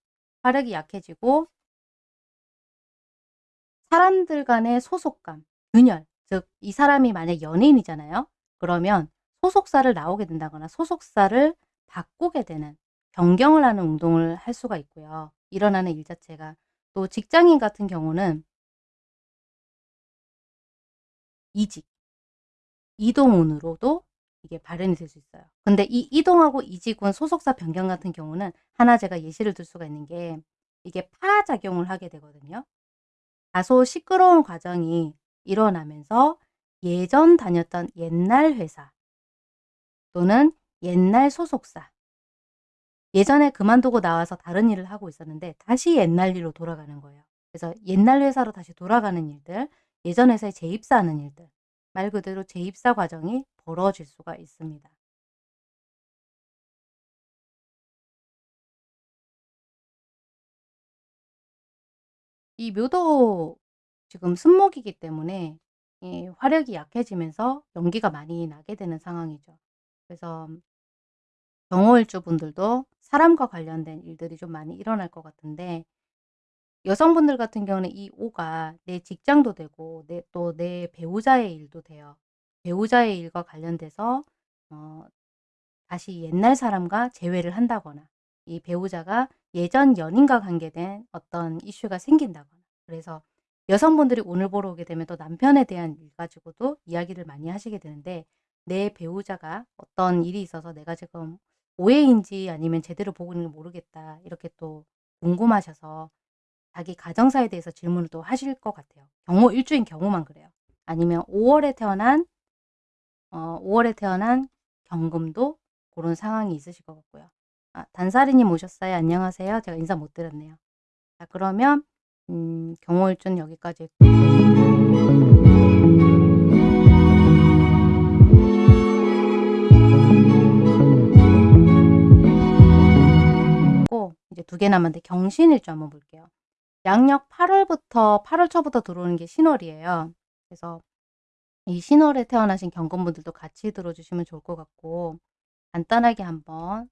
Speaker 1: 화력이 약해지고 사람들 간의 소속감, 균열, 즉 이 사람이 만약 연예인이잖아요. 그러면 소속사를 나오게 된다거나 소속사를 바꾸게 되는 변경을 하는 운동을 할 수가 있고요. 일어나는 일 자체가 또 직장인 같은 경우는 이직, 이동운으로도 이게 발현이 될 수 있어요. 근데 이 이동하고 이직운 소속사 변경 같은 경우는 하나 제가 예시를 들 수가 있는 게 이게 파작용을 하게 되거든요. 다소 시끄러운 과정이 일어나면서 예전 다녔던 옛날 회사 또는 옛날 소속사 예전에 그만두고 나와서 다른 일을 하고 있었는데 다시 옛날 일로 돌아가는 거예요. 그래서 옛날 회사로 다시 돌아가는 일들, 예전 회사에 재입사하는 일들, 말 그대로 재입사 과정이 벌어질 수가 있습니다. 이 묘도 지금 순목이기 때문에 이 화력이 약해지면서 연기가 많이 나게 되는 상황이죠. 그래서 경호일주 분들도 사람과 관련된 일들이 좀 많이 일어날 것 같은데 여성분들 같은 경우는 이 5가 내 직장도 되고 또내 배우자의 일도 돼요. 배우자의 일과 관련돼서 어, 다시 옛날 사람과 재회를 한다거나 이 배우자가 예전 연인과 관계된 어떤 이슈가 생긴다거나 그래서 여성분들이 오늘 보러 오게 되면 또 남편에 대한 일 가지고도 이야기를 많이 하시게 되는데 내 배우자가 어떤 일이 있어서 내가 지금 오해인지 아니면 제대로 보고 있는 지 모르겠다 이렇게 또 궁금하셔서 자기 가정사에 대해서 질문을 또 하실 것 같아요. 경호 일주인 경호만 그래요. 아니면 5월에 태어난 어, 5월에 태어난 경금도 그런 상황이 있으실 것 같고요. 아, 단사리님 오셨어요. 안녕하세요. 제가 인사 못 드렸네요. 자 그러면 음, 경호일주는 여기까지 고 이제 두 개 남았는데 경신일주 한번 볼게요. 양력 8월부터 8월 초부터 들어오는 게 신월이에요. 그래서 이 신월에 태어나신 경금분들도 같이 들어주시면 좋을 것 같고 간단하게 한번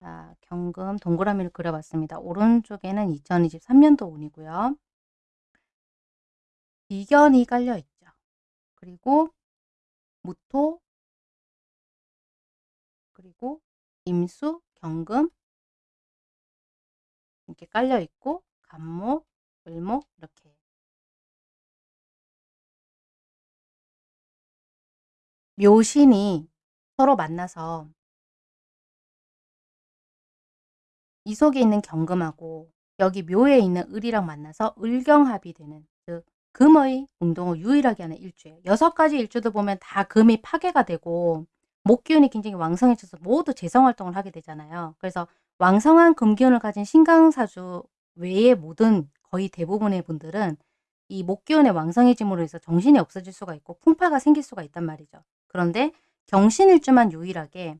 Speaker 1: 자, 경금 동그라미를 그려봤습니다. 오른쪽에는 2023년도 운이고요. 비견이 깔려 있죠. 그리고 무토 그리고 임수, 경금 이렇게 깔려 있고 간목, 을목 이렇게 묘신이 서로 만나서 이 속에 있는 경금하고 여기 묘에 있는 을이랑 만나서 을경합이 되는 즉 금의 운동을 유일하게 하는 일주예요. 여섯 가지 일주도 보면 다 금이 파괴가 되고 목 기운이 굉장히 왕성해져서 모두 재성활동을 하게 되잖아요. 그래서 왕성한 금기운을 가진 신강사주 외의 모든 거의 대부분의 분들은 이 목기운의 왕성해짐으로 해서 정신이 없어질 수가 있고 풍파가 생길 수가 있단 말이죠. 그런데 경신일주만 유일하게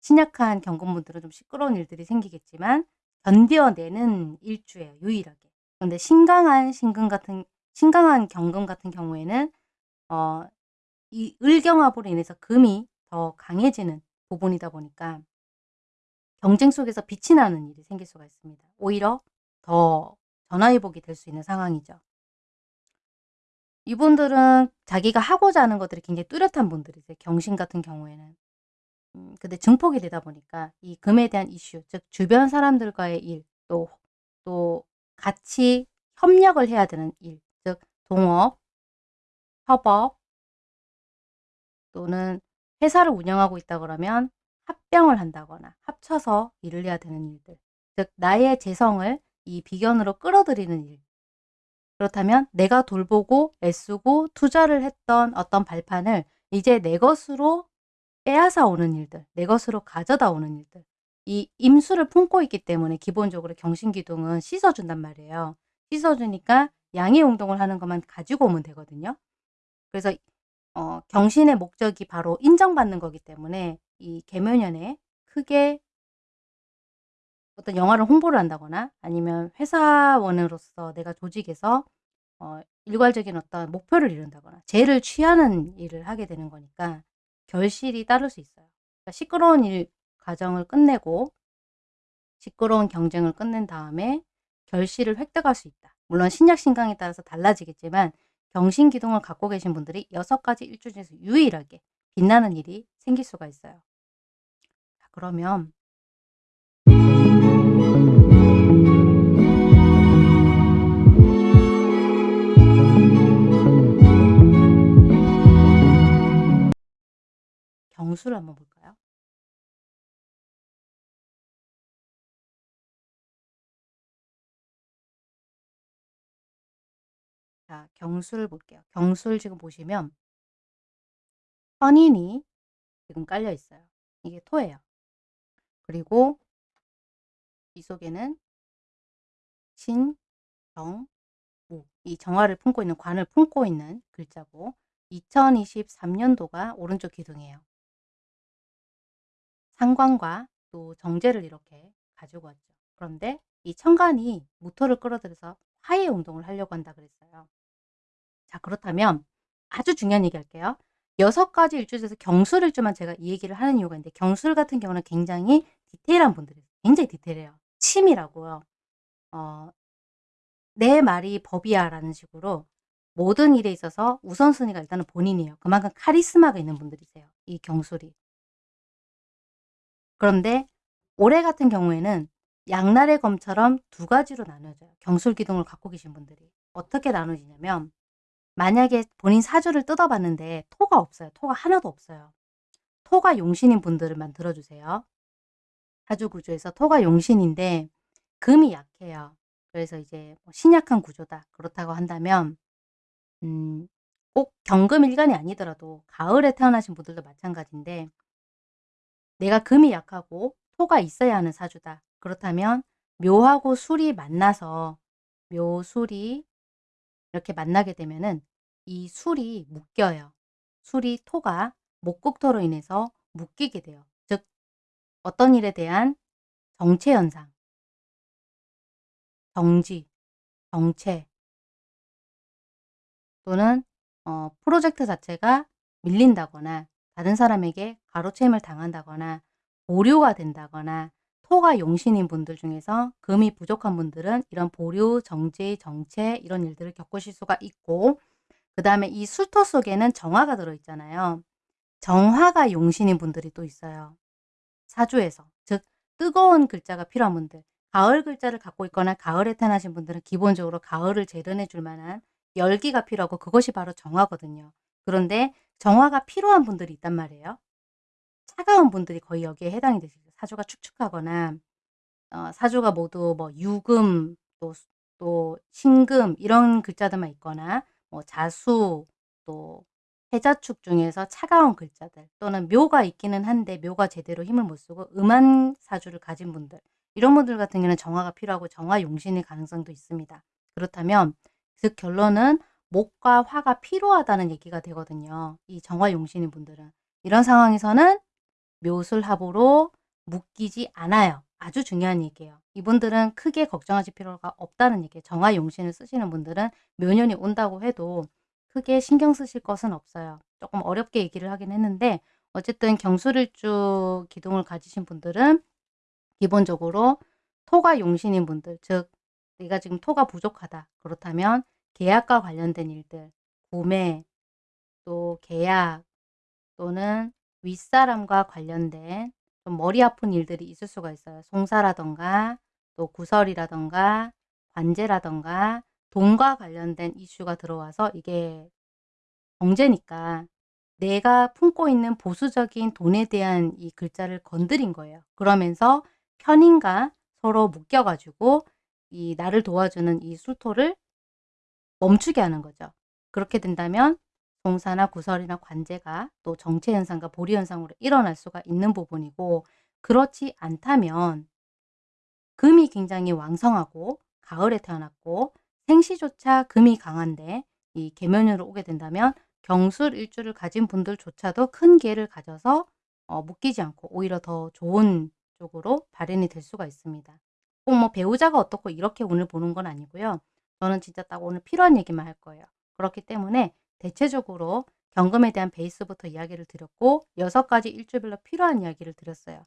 Speaker 1: 신약한 경금분들은 좀 시끄러운 일들이 생기겠지만 견뎌내는 일주예요. 유일하게. 그런데 신강한 신금 같은 신강한 경금 같은 경우에는 어, 이 을경합으로 인해서 금이 더 강해지는 부분이다 보니까 경쟁 속에서 빛이 나는 일이 생길 수가 있습니다. 오히려 더 전화위복이 될 수 있는 상황이죠. 이분들은 자기가 하고자 하는 것들이 굉장히 뚜렷한 분들이세요. 경신 같은 경우에는. 음, 근데 증폭이 되다 보니까 이 금에 대한 이슈, 즉 주변 사람들과의 일, 또, 또 같이 협력을 해야 되는 일, 즉 동업, 협업, 또는 회사를 운영하고 있다 그러면 합병을 한다거나 합쳐서 일을 해야 되는 일들, 즉 나의 재성을 이 비견으로 끌어들이는 일, 그렇다면 내가 돌보고 애쓰고 투자를 했던 어떤 발판을 이제 내 것으로 빼앗아 오는 일들, 내 것으로 가져다 오는 일들. 이 임수를 품고 있기 때문에 기본적으로 경신기둥은 씻어준단 말이에요. 씻어주니까 양의 운동을 하는 것만 가지고 오면 되거든요. 그래서 어, 경신의 목적이 바로 인정받는 거기 때문에 이 개묘년에 크게 어떤 영화를 홍보를 한다거나 아니면 회사원으로서 내가 조직에서 어, 일괄적인 어떤 목표를 이룬다거나 죄를 취하는 일을 하게 되는 거니까 결실이 따를 수 있어요. 그러니까 시끄러운 일 과정을 끝내고 시끄러운 경쟁을 끝낸 다음에 결실을 획득할 수 있다. 물론 신약 신강에 따라서 달라지겠지만 경신기둥을 갖고 계신 분들이 여섯 가지 일주 중에서 유일하게 빛나는 일이 생길 수가 있어요. 자, 그러면 경수를 한번 볼까요? 자, 경수를 볼게요. 경수를 지금 보시면 선인이 지금 깔려 있어요. 이게 토예요. 그리고 이 속에는 신, 정, 무. 이 정화를 품고 있는 관을 품고 있는 글자고 2023년도가 오른쪽 기둥이에요. 상관과 또 정제를 이렇게 가지고 왔죠. 그런데 이 천간이 무토를 끌어들여서 화해 운동을 하려고 한다 그랬어요. 자 그렇다면 아주 중요한 얘기 할게요. 여섯 가지 일주에서 경술일주만 제가 이 얘기를 하는 이유가 있는데 경술 같은 경우는 굉장히 디테일한 분들이 굉장히 디테일해요. 침이라고요. 어, 내 말이 법이야 라는 식으로 모든 일에 있어서 우선순위가 일단은 본인이에요. 그만큼 카리스마가 있는 분들이세요. 이 경술이. 그런데 올해 같은 경우에는 양날의 검처럼 두 가지로 나눠져요. 경술 기둥을 갖고 계신 분들이. 어떻게 나눠지냐면 만약에 본인 사주를 뜯어봤는데 토가 없어요. 토가 하나도 없어요. 토가 용신인 분들만 들어주세요. 사주 구조에서 토가 용신인데 금이 약해요. 그래서 이제 뭐 신약한 구조다. 그렇다고 한다면 음, 꼭 경금일간이 아니더라도 가을에 태어나신 분들도 마찬가지인데 내가 금이 약하고 토가 있어야 하는 사주다. 그렇다면 묘하고 술이 만나서 묘술이 이렇게 만나게 되면은 이 술이 묶여요. 술이 토가 목국토로 인해서 묶이게 돼요. 즉 어떤 일에 대한 정체 현상, 정지, 정체 또는 어, 프로젝트 자체가 밀린다거나 다른 사람에게 가로채임을 당한다거나 보류가 된다거나 토가 용신인 분들 중에서 금이 부족한 분들은 이런 보류, 정지, 정체 이런 일들을 겪으실 수가 있고 그 다음에 이 술토 속에는 정화가 들어있잖아요. 정화가 용신인 분들이 또 있어요. 사주에서. 즉 뜨거운 글자가 필요한 분들. 가을 글자를 갖고 있거나 가을에 태어나신 분들은 기본적으로 가을을 재련해 줄 만한 열기가 필요하고 그것이 바로 정화거든요. 그런데 정화가 필요한 분들이 있단 말이에요. 차가운 분들이 거의 여기에 해당이 되시죠. 사주가 축축하거나 어, 사주가 모두 뭐 유금 또, 또 신금 이런 글자들만 있거나 뭐 자수 또 해자축 중에서 차가운 글자들 또는 묘가 있기는 한데 묘가 제대로 힘을 못 쓰고 음한 사주를 가진 분들 이런 분들 같은 경우는 정화가 필요하고 정화 용신의 가능성도 있습니다. 그렇다면 즉 결론은 목과 화가 필요하다는 얘기가 되거든요. 이 정화 용신인 분들은 이런 상황에서는 묘술합으로 묶이지 않아요. 아주 중요한 얘기예요. 이분들은 크게 걱정하실 필요가 없다는 얘기예요. 정화 용신을 쓰시는 분들은 묘년이 온다고 해도 크게 신경 쓰실 것은 없어요. 조금 어렵게 얘기를 하긴 했는데 어쨌든 경술일주 기둥을 가지신 분들은 기본적으로 토가 용신인 분들 즉 내가 지금 토가 부족하다. 그렇다면 계약과 관련된 일들 구매 또 계약 또는 윗사람과 관련된 좀 머리 아픈 일들이 있을 수가 있어요. 송사라던가 또 구설이라던가 관제라던가 돈과 관련된 이슈가 들어와서 이게 경제니까 내가 품고 있는 보수적인 돈에 대한 이 글자를 건드린 거예요. 그러면서 편인과 서로 묶여가지고 이 나를 도와주는 이 술토를 멈추게 하는 거죠. 그렇게 된다면 동사나 구설이나 관제가 또 정체 현상과 보리 현상으로 일어날 수가 있는 부분이고 그렇지 않다면 금이 굉장히 왕성하고 가을에 태어났고 생시조차 금이 강한데 이 계면으로 오게 된다면 경술 일주를 가진 분들조차도 큰 기회를 가져서 어, 묶이지 않고 오히려 더 좋은 쪽으로 발현이 될 수가 있습니다. 꼭 뭐 배우자가 어떻고 이렇게 오늘 보는 건 아니고요. 저는 진짜 딱 오늘 필요한 얘기만 할 거예요. 그렇기 때문에 대체적으로 경금에 대한 베이스부터 이야기를 드렸고 여섯 가지 일주별로 필요한 이야기를 드렸어요.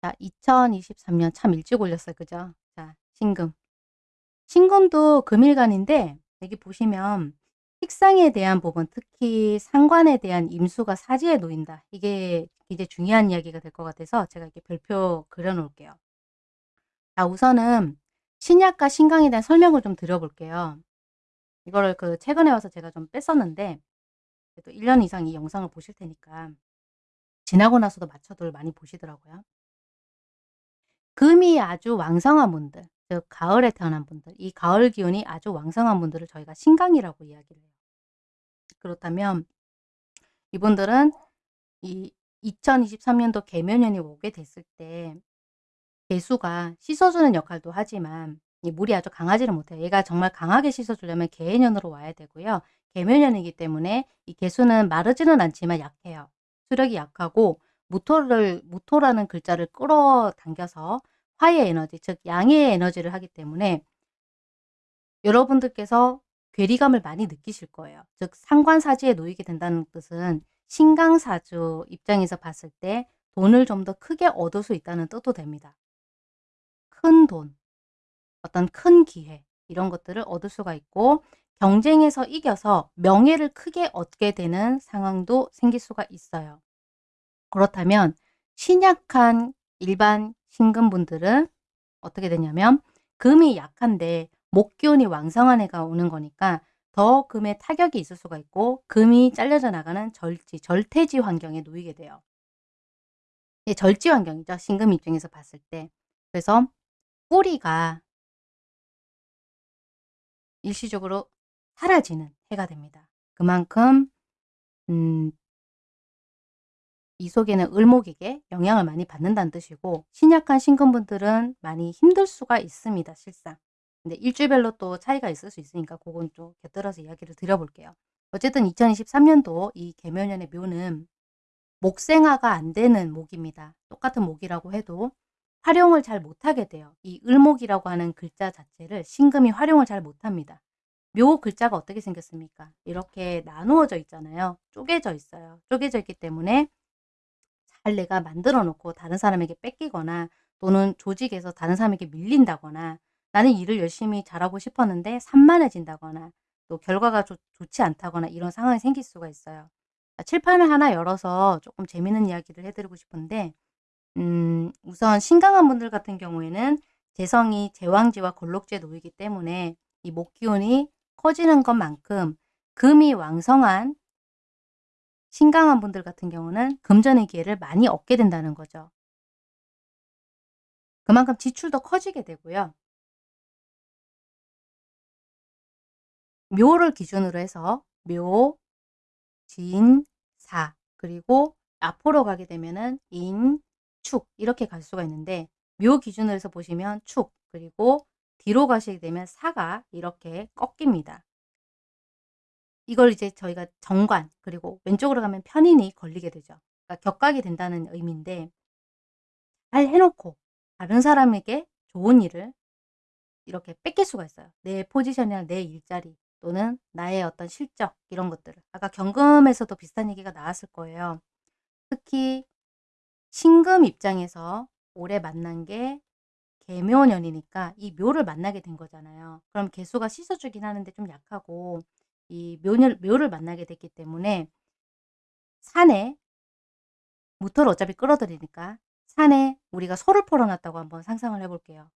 Speaker 1: 자, 2023년 참 일찍 올렸어요. 그죠? 자, 신금. 신금도 금일간인데 여기 보시면 식상에 대한 부분 특히 상관에 대한 임수가 사지에 놓인다. 이게 이제 중요한 이야기가 될 것 같아서 제가 이렇게 별표 그려 놓을게요. 자 우선은 신약과 신강에 대한 설명을 좀 드려볼게요. 이거를 그 최근에 와서 제가 좀 뺐었는데 또 1년 이상 이 영상을 보실 테니까 지나고 나서도 맞춰들 많이 보시더라고요. 금이 아주 왕성한 분들 즉 가을에 태어난 분들, 이 가을 기운이 아주 왕성한 분들을 저희가 신강이라고 이야기를 해요. 그렇다면 이분들은 이 2023년도 개묘년이 오게 됐을 때 개수가 씻어주는 역할도 하지만 이 물이 아주 강하지는 못해요. 얘가 정말 강하게 씻어주려면 개해년으로 와야 되고요. 개묘년이기 때문에 이 개수는 마르지는 않지만 약해요. 수력이 약하고 무토를 무토라는 글자를 끌어당겨서 화의 에너지, 즉 양의 에너지를 하기 때문에 여러분들께서 괴리감을 많이 느끼실 거예요. 즉 상관사지에 놓이게 된다는 뜻은 신강사주 입장에서 봤을 때 돈을 좀 더 크게 얻을 수 있다는 뜻도 됩니다. 큰 돈, 어떤 큰 기회 이런 것들을 얻을 수가 있고 경쟁에서 이겨서 명예를 크게 얻게 되는 상황도 생길 수가 있어요. 그렇다면 신약한 일반 신금분들은 어떻게 되냐면 금이 약한데 목기운이 왕성한 해가 오는 거니까 더 금에 타격이 있을 수가 있고 금이 잘려져 나가는 절지, 절태지 환경에 놓이게 돼요. 예, 절지 환경이죠. 신금 입장에서 봤을 때. 그래서 뿌리가 일시적으로 사라지는 해가 됩니다. 그만큼 음, 이 속에는 을목에게 영향을 많이 받는다는 뜻이고 신약한 신금분들은 많이 힘들 수가 있습니다. 실상. 근데 일주별로 또 차이가 있을 수 있으니까 그건 좀 곁들여서 이야기를 드려볼게요. 어쨌든 2023년도 이 개묘년의 묘는 목생화가 안 되는 목입니다. 똑같은 목이라고 해도 활용을 잘 못하게 돼요. 이 을목이라고 하는 글자 자체를 신금이 활용을 잘 못합니다. 묘 글자가 어떻게 생겼습니까? 이렇게 나누어져 있잖아요. 쪼개져 있어요. 쪼개져 있기 때문에 잘 내가 만들어 놓고 다른 사람에게 뺏기거나 또는 조직에서 다른 사람에게 밀린다거나 나는 일을 열심히 잘하고 싶었는데 산만해진다거나 또 결과가 좋, 좋지 않다거나 이런 상황이 생길 수가 있어요. 칠판을 하나 열어서 조금 재미있는 이야기를 해드리고 싶은데 음, 우선 신강한 분들 같은 경우에는 재성이 제왕지와 골록지에 놓이기 때문에 이 목기운이 커지는 것만큼 금이 왕성한 신강한 분들 같은 경우는 금전의 기회를 많이 얻게 된다는 거죠. 그만큼 지출도 커지게 되고요. 묘를 기준으로 해서 묘, 진, 사 그리고 앞으로 가게 되면은 인, 축 이렇게 갈 수가 있는데 묘 기준으로 해서 보시면 축 그리고 뒤로 가시게 되면 사가 이렇게 꺾입니다. 이걸 이제 저희가 정관 그리고 왼쪽으로 가면 편인이 걸리게 되죠. 그러니까 격각이 된다는 의미인데 잘 해놓고 다른 사람에게 좋은 일을 이렇게 뺏길 수가 있어요. 내 포지션이나 내 일자리 또는 나의 어떤 실적 이런 것들을 아까 경금에서도 비슷한 얘기가 나왔을 거예요. 특히 신금 입장에서 올해 만난 게 개묘년이니까 이 묘를 만나게 된 거잖아요. 그럼 개수가 씻어주긴 하는데 좀 약하고 이 묘를, 묘를 만나게 됐기 때문에 산에 무토를 어차피 끌어들이니까 산에 우리가 소를 풀어놨다고 한번 상상을 해볼게요.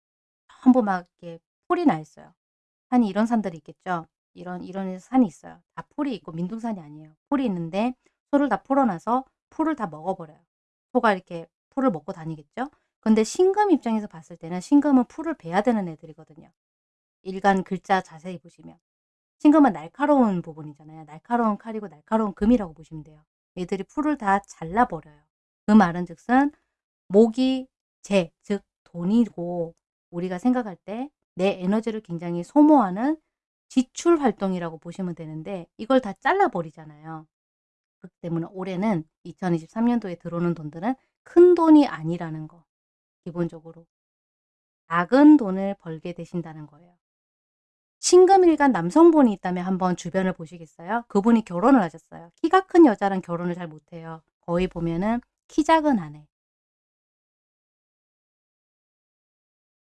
Speaker 1: 전부 막 이렇게 풀이 나 있어요. 산이 이런 산들이 있겠죠. 이런 이런 산이 있어요. 다 풀이 있고 민둥산이 아니에요. 풀이 있는데 소를 다 풀어놔서 풀을 다 먹어버려요. 소가 이렇게 풀을 먹고 다니겠죠. 근데 신금 입장에서 봤을 때는 신금은 풀을 베야 되는 애들이거든요. 일간 글자 자세히 보시면 신금은 날카로운 부분이잖아요. 날카로운 칼이고 날카로운 금이라고 보시면 돼요. 얘들이 풀을 다 잘라버려요. 그 말은 즉슨 목이 재, 즉 돈이고 우리가 생각할 때 내 에너지를 굉장히 소모하는 지출 활동이라고 보시면 되는데 이걸 다 잘라버리잖아요. 그렇기 때문에 올해는 2023년도에 들어오는 돈들은 큰 돈이 아니라는 거. 기본적으로. 작은 돈을 벌게 되신다는 거예요. 신금일간 남성분이 있다면 한번 주변을 보시겠어요? 그분이 결혼을 하셨어요. 키가 큰 여자랑 결혼을 잘 못해요. 거의 보면은 키 작은 아내.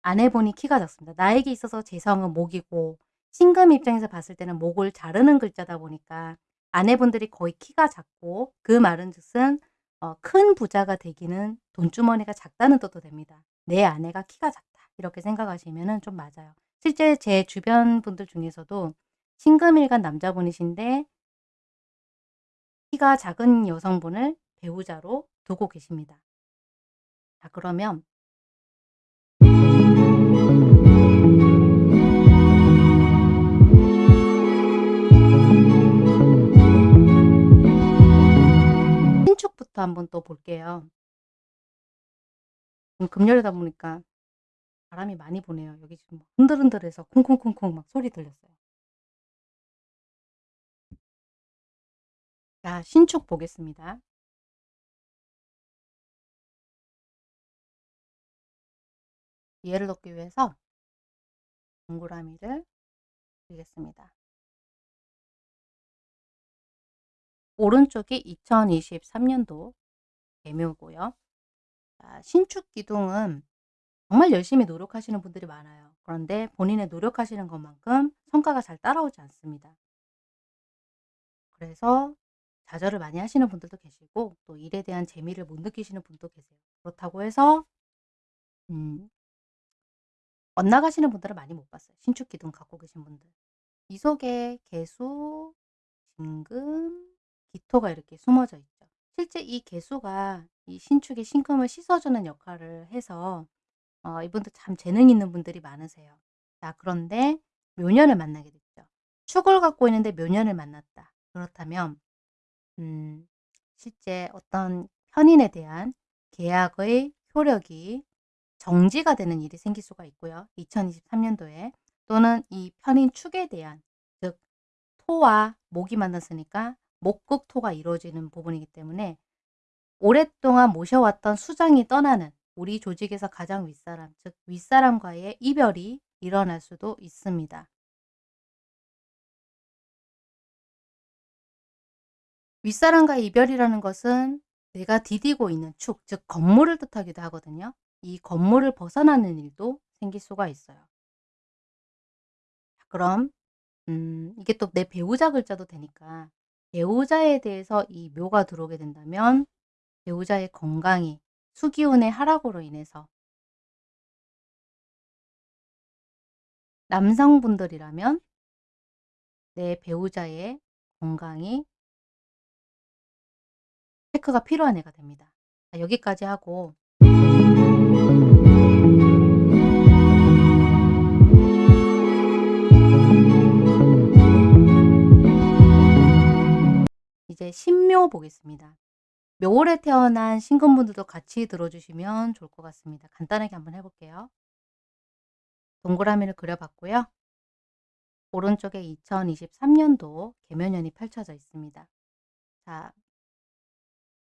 Speaker 1: 아내분이 키가 작습니다. 나에게 있어서 재성은 목이고 신금 입장에서 봤을 때는 목을 자르는 글자다 보니까 아내분들이 거의 키가 작고 그 말은 즉슨 어, 큰 부자가 되기는 돈주머니가 작다는 뜻도 됩니다. 내 아내가 키가 작다 이렇게 생각하시면 좀 맞아요. 실제 제 주변 분들 중에서도 신금일간 남자분이신데 키가 작은 여성분을 배우자로 두고 계십니다. 자 그러면 신축부터 한번 또 볼게요. 금요일이다 보니까 바람이 많이 부네요. 여기 지금 흔들흔들해서 쿵쿵쿵쿵 막 소리 들렸어요. 자, 신축 보겠습니다. 이해를 돕기 위해서 동그라미를 그리겠습니다. 오른쪽이 2023년도 개묘고요. 신축 기둥은 정말 열심히 노력하시는 분들이 많아요. 그런데 본인의 노력하시는 것만큼 성과가 잘 따라오지 않습니다. 그래서 좌절을 많이 하시는 분들도 계시고 또 일에 대한 재미를 못 느끼시는 분도 계세요. 그렇다고 해서 음, 엇나가시는 분들은 많이 못 봤어요. 신축 기둥 갖고 계신 분들. 이 속에 개수, 진금, 기토가 이렇게 숨어져 있죠. 실제 이 개수가 이 신축의 신금을 씻어주는 역할을 해서 어, 이분도 참 재능 있는 분들이 많으세요. 자 그런데 묘년을 만나게 됐죠. 축을 갖고 있는데 묘년을 만났다. 그렇다면 음, 실제 어떤 현인에 대한 계약의 효력이 정지가 되는 일이 생길 수가 있고요. 2023년도에 또는 이 편인 축에 대한 즉 토와 목이 만났으니까 목극토가 이루어지는 부분이기 때문에 오랫동안 모셔왔던 수장이 떠나는 우리 조직에서 가장 윗사람, 즉 윗사람과의 이별이 일어날 수도 있습니다. 윗사람과의 이별이라는 것은 내가 디디고 있는 축, 즉 건물을 뜻하기도 하거든요. 이 건물을 벗어나는 일도 생길 수가 있어요. 그럼 음, 이게 또 내 배우자 글자도 되니까 배우자에 대해서 이 묘가 들어오게 된다면 배우자의 건강이 수기운의 하락으로 인해서 남성분들이라면 내 배우자의 건강이 체크가 필요한 애가 됩니다. 자, 여기까지 하고 이제 신묘 보겠습니다. 묘월에 태어난 신금분들도 같이 들어주시면 좋을 것 같습니다. 간단하게 한번 해볼게요. 동그라미를 그려봤고요. 오른쪽에 2023년도 개면연이 펼쳐져 있습니다. 자,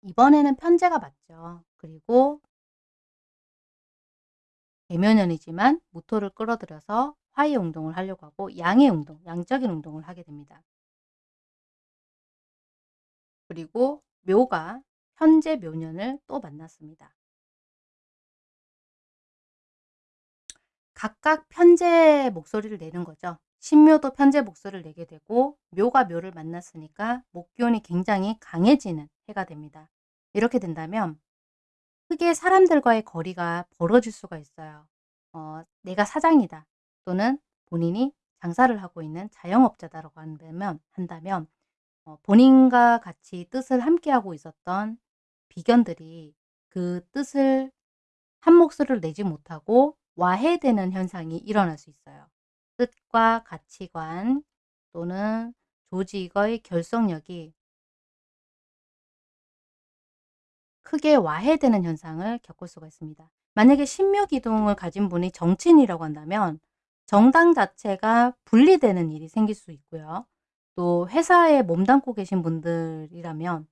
Speaker 1: 이번에는 편제가 맞죠. 그리고 개면연이지만 무토를 끌어들여서 화의 운동을 하려고 하고 양의 운동, 양적인 운동을 하게 됩니다. 그리고 묘가 현재 묘년을 또 만났습니다. 각각 편제 목소리를 내는 거죠. 신묘도 편제 목소리를 내게 되고 묘가 묘를 만났으니까 목기운이 굉장히 강해지는 해가 됩니다. 이렇게 된다면 크게 사람들과의 거리가 벌어질 수가 있어요. 어, 내가 사장이다 또는 본인이 장사를 하고 있는 자영업자다라고 한다면, 한다면 어, 본인과 같이 뜻을 함께하고 있었던 비견들이 그 뜻을 한 목소리를 내지 못하고 와해되는 현상이 일어날 수 있어요. 뜻과 가치관 또는 조직의 결속력이 크게 와해되는 현상을 겪을 수가 있습니다. 만약에 신묘기둥을 가진 분이 정치인이라고 한다면 정당 자체가 분리되는 일이 생길 수 있고요. 또 회사에 몸담고 계신 분들이라면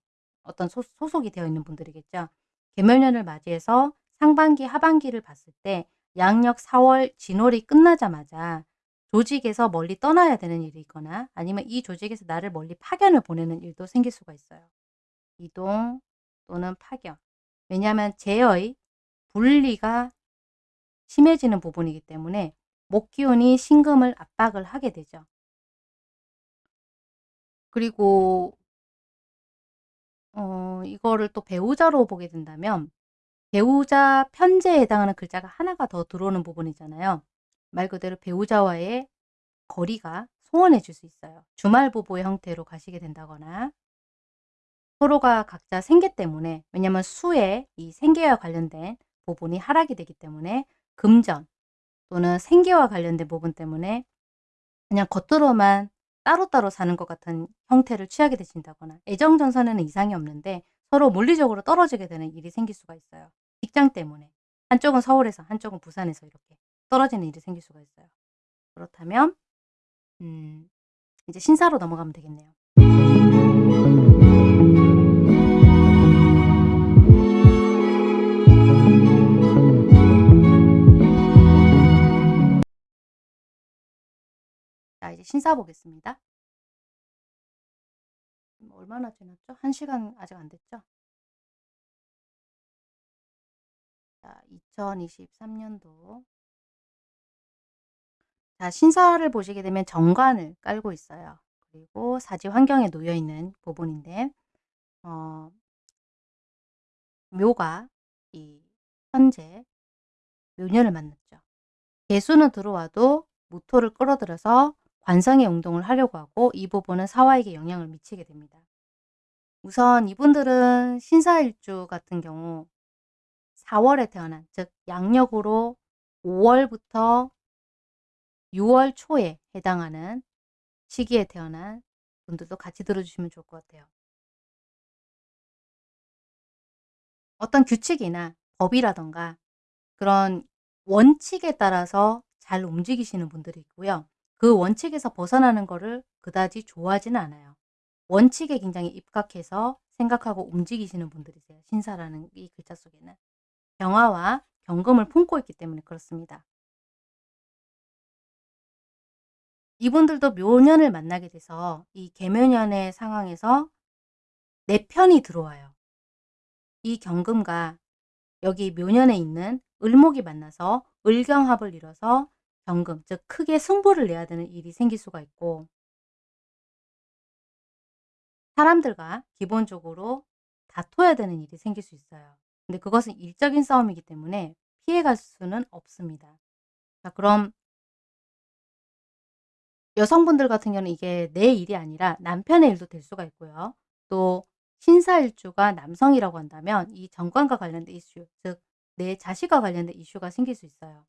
Speaker 1: 어떤 소, 속이 되어 있는 분들이겠죠. 개면년을 맞이해서 상반기, 하반기를 봤을 때 양력 4월 진월이 끝나자마자 조직에서 멀리 떠나야 되는 일이 있거나 아니면 이 조직에서 나를 멀리 파견을 보내는 일도 생길 수가 있어요. 이동 또는 파견. 왜냐하면 제의 분리가 심해지는 부분이기 때문에 목기운이 신금을 압박을 하게 되죠. 그리고 어, 이거를 또 배우자로 보게 된다면 배우자 편제에 해당하는 글자가 하나가 더 들어오는 부분이잖아요. 말 그대로 배우자와의 거리가 소원해질 수 있어요. 주말 부부의 형태로 가시게 된다거나 서로가 각자 생계 때문에 왜냐하면 수의 이 생계와 관련된 부분이 하락이 되기 때문에 금전 또는 생계와 관련된 부분 때문에 그냥 겉으로만 따로따로 사는 것 같은 형태를 취하게 되신다거나 애정전선에는 이상이 없는데 서로 물리적으로 떨어지게 되는 일이 생길 수가 있어요. 직장 때문에 한쪽은 서울에서 한쪽은 부산에서 이렇게 떨어지는 일이 생길 수가 있어요. 그렇다면 음, 이제 신사로 넘어가면 되겠네요. 자, 이제 신사 보겠습니다. 음, 얼마나 지났죠? 1시간 아직 안 됐죠? 자, 2023년도 자, 신사를 보시게 되면 정관을 깔고 있어요. 그리고 사지 환경에 놓여 있는 부분인데 어, 묘가 이 현재 묘년을 만났죠. 개수는 들어와도 무토를 끌어들여서 관성의 운동을 하려고 하고 이 부분은 사화에게 영향을 미치게 됩니다. 우선 이분들은 신사일주 같은 경우 4월에 태어난 즉 양력으로 5월부터 6월 초에 해당하는 시기에 태어난 분들도 같이 들어주시면 좋을 것 같아요. 어떤 규칙이나 법이라던가 그런 원칙에 따라서 잘 움직이시는 분들이 있고요. 그 원칙에서 벗어나는 거를 그다지 좋아하지는 않아요. 원칙에 굉장히 입각해서 생각하고 움직이시는 분들이세요. 신사라는 이 글자 속에는. 병화와 경금을 품고 있기 때문에 그렇습니다. 이분들도 묘년을 만나게 돼서 이 개묘년의 상황에서 내 편이 들어와요. 이 경금과 여기 묘년에 있는 을목이 만나서 을경합을 이뤄서 경금, 즉 크게 승부를 내야 되는 일이 생길 수가 있고 사람들과 기본적으로 다퉈야 되는 일이 생길 수 있어요. 근데 그것은 일적인 싸움이기 때문에 피해갈 수는 없습니다. 자, 그럼 여성분들 같은 경우는 이게 내 일이 아니라 남편의 일도 될 수가 있고요. 또 신사일주가 남성이라고 한다면 이 정관과 관련된 이슈, 즉 내 자식과 관련된 이슈가 생길 수 있어요.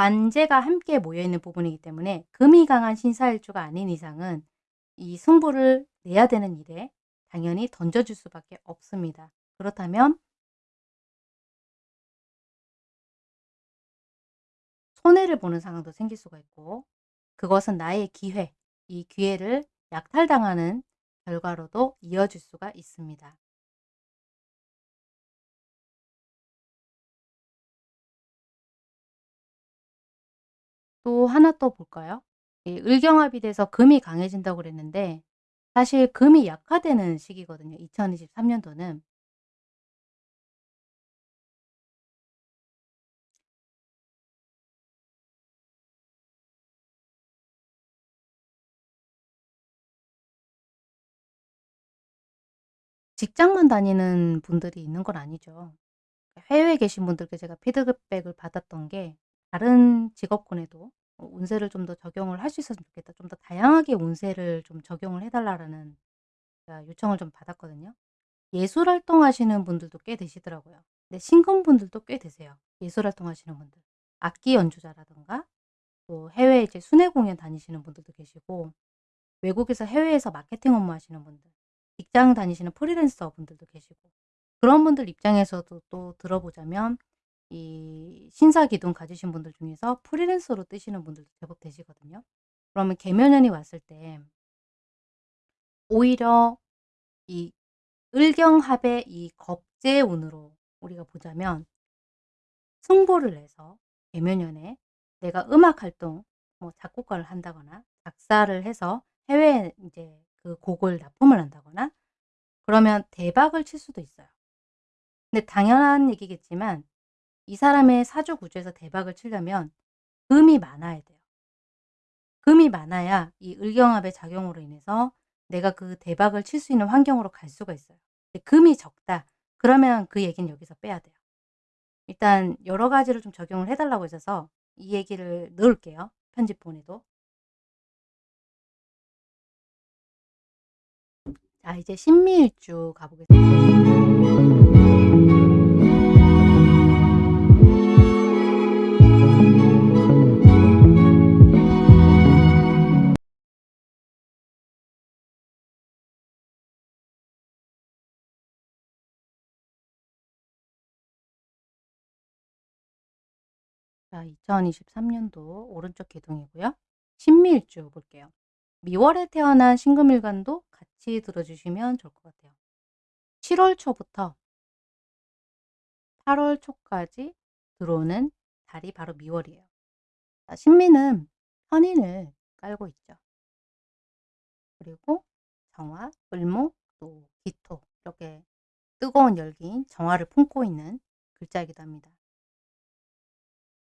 Speaker 1: 관제가 함께 모여있는 부분이기 때문에 금이 강한 신사일주가 아닌 이상은 이 승부를 내야 되는 일에 당연히 던져줄 수밖에 없습니다. 그렇다면 손해를 보는 상황도 생길 수가 있고 그것은 나의 기회, 이 기회를 약탈당하는 결과로도 이어질 수가 있습니다. 또 하나 또 볼까요? 이 을경합이 돼서 금이 강해진다고 그랬는데 사실 금이 약화되는 시기거든요. 2023년도는. 직장만 다니는 분들이 있는 건 아니죠. 해외에 계신 분들께 제가 피드백을 받았던 게 다른 직업군에도 어 운세를 좀 더 적용을 할 수 있었으면 좋겠다. 좀 더 다양하게 운세를 좀 적용을 해 달라라는 제가 요청을 좀 받았거든요. 예술 활동하시는 분들도 꽤 되시더라고요. 근데 신금분들도 꽤 되세요. 예술 활동하시는 분들. 악기 연주자라든가 또 해외에 이제 순회 공연 다니시는 분들도 계시고 외국에서 해외에서 마케팅 업무 하시는 분들, 직장 다니시는 프리랜서 분들도 계시고 그런 분들 입장에서도 또 들어보자면 이 신사 기둥 가지신 분들 중에서 프리랜서로 뜨시는 분들도 제법 되시거든요. 그러면 개묘년이 왔을 때 오히려 이 을경합의 이 겁재운으로 우리가 보자면 승부를 내서 개묘년에 내가 음악 활동 뭐 작곡가를 한다거나 작사를 해서 해외에 이제 그 곡을 납품을 한다거나 그러면 대박을 칠 수도 있어요. 근데 당연한 얘기겠지만 이 사람의 사주 구조에서 대박을 치려면 금이 많아야 돼요. 금이 많아야 이 을경합의 작용으로 인해서 내가 그 대박을 칠 수 있는 환경으로 갈 수가 있어요. 금이 적다. 그러면 그 얘기는 여기서 빼야 돼요. 일단 여러 가지를 좀 적용을 해 달라고 하셔서 이 얘기를 넣을게요, 편집본에도. 자 이제 신미일주 가보겠습니다. 자 2023년도 오른쪽 기둥이고요. 신미일주 볼게요. 미월에 태어난 신금일간도 같이 들어주시면 좋을 것 같아요. 7월 초부터 8월 초까지 들어오는 달이 바로 미월이에요. 자, 신미는 현인을 깔고 있죠. 그리고 정화, 을목, 또 기토 이렇게 뜨거운 열기인 정화를 품고 있는 글자이기도 합니다.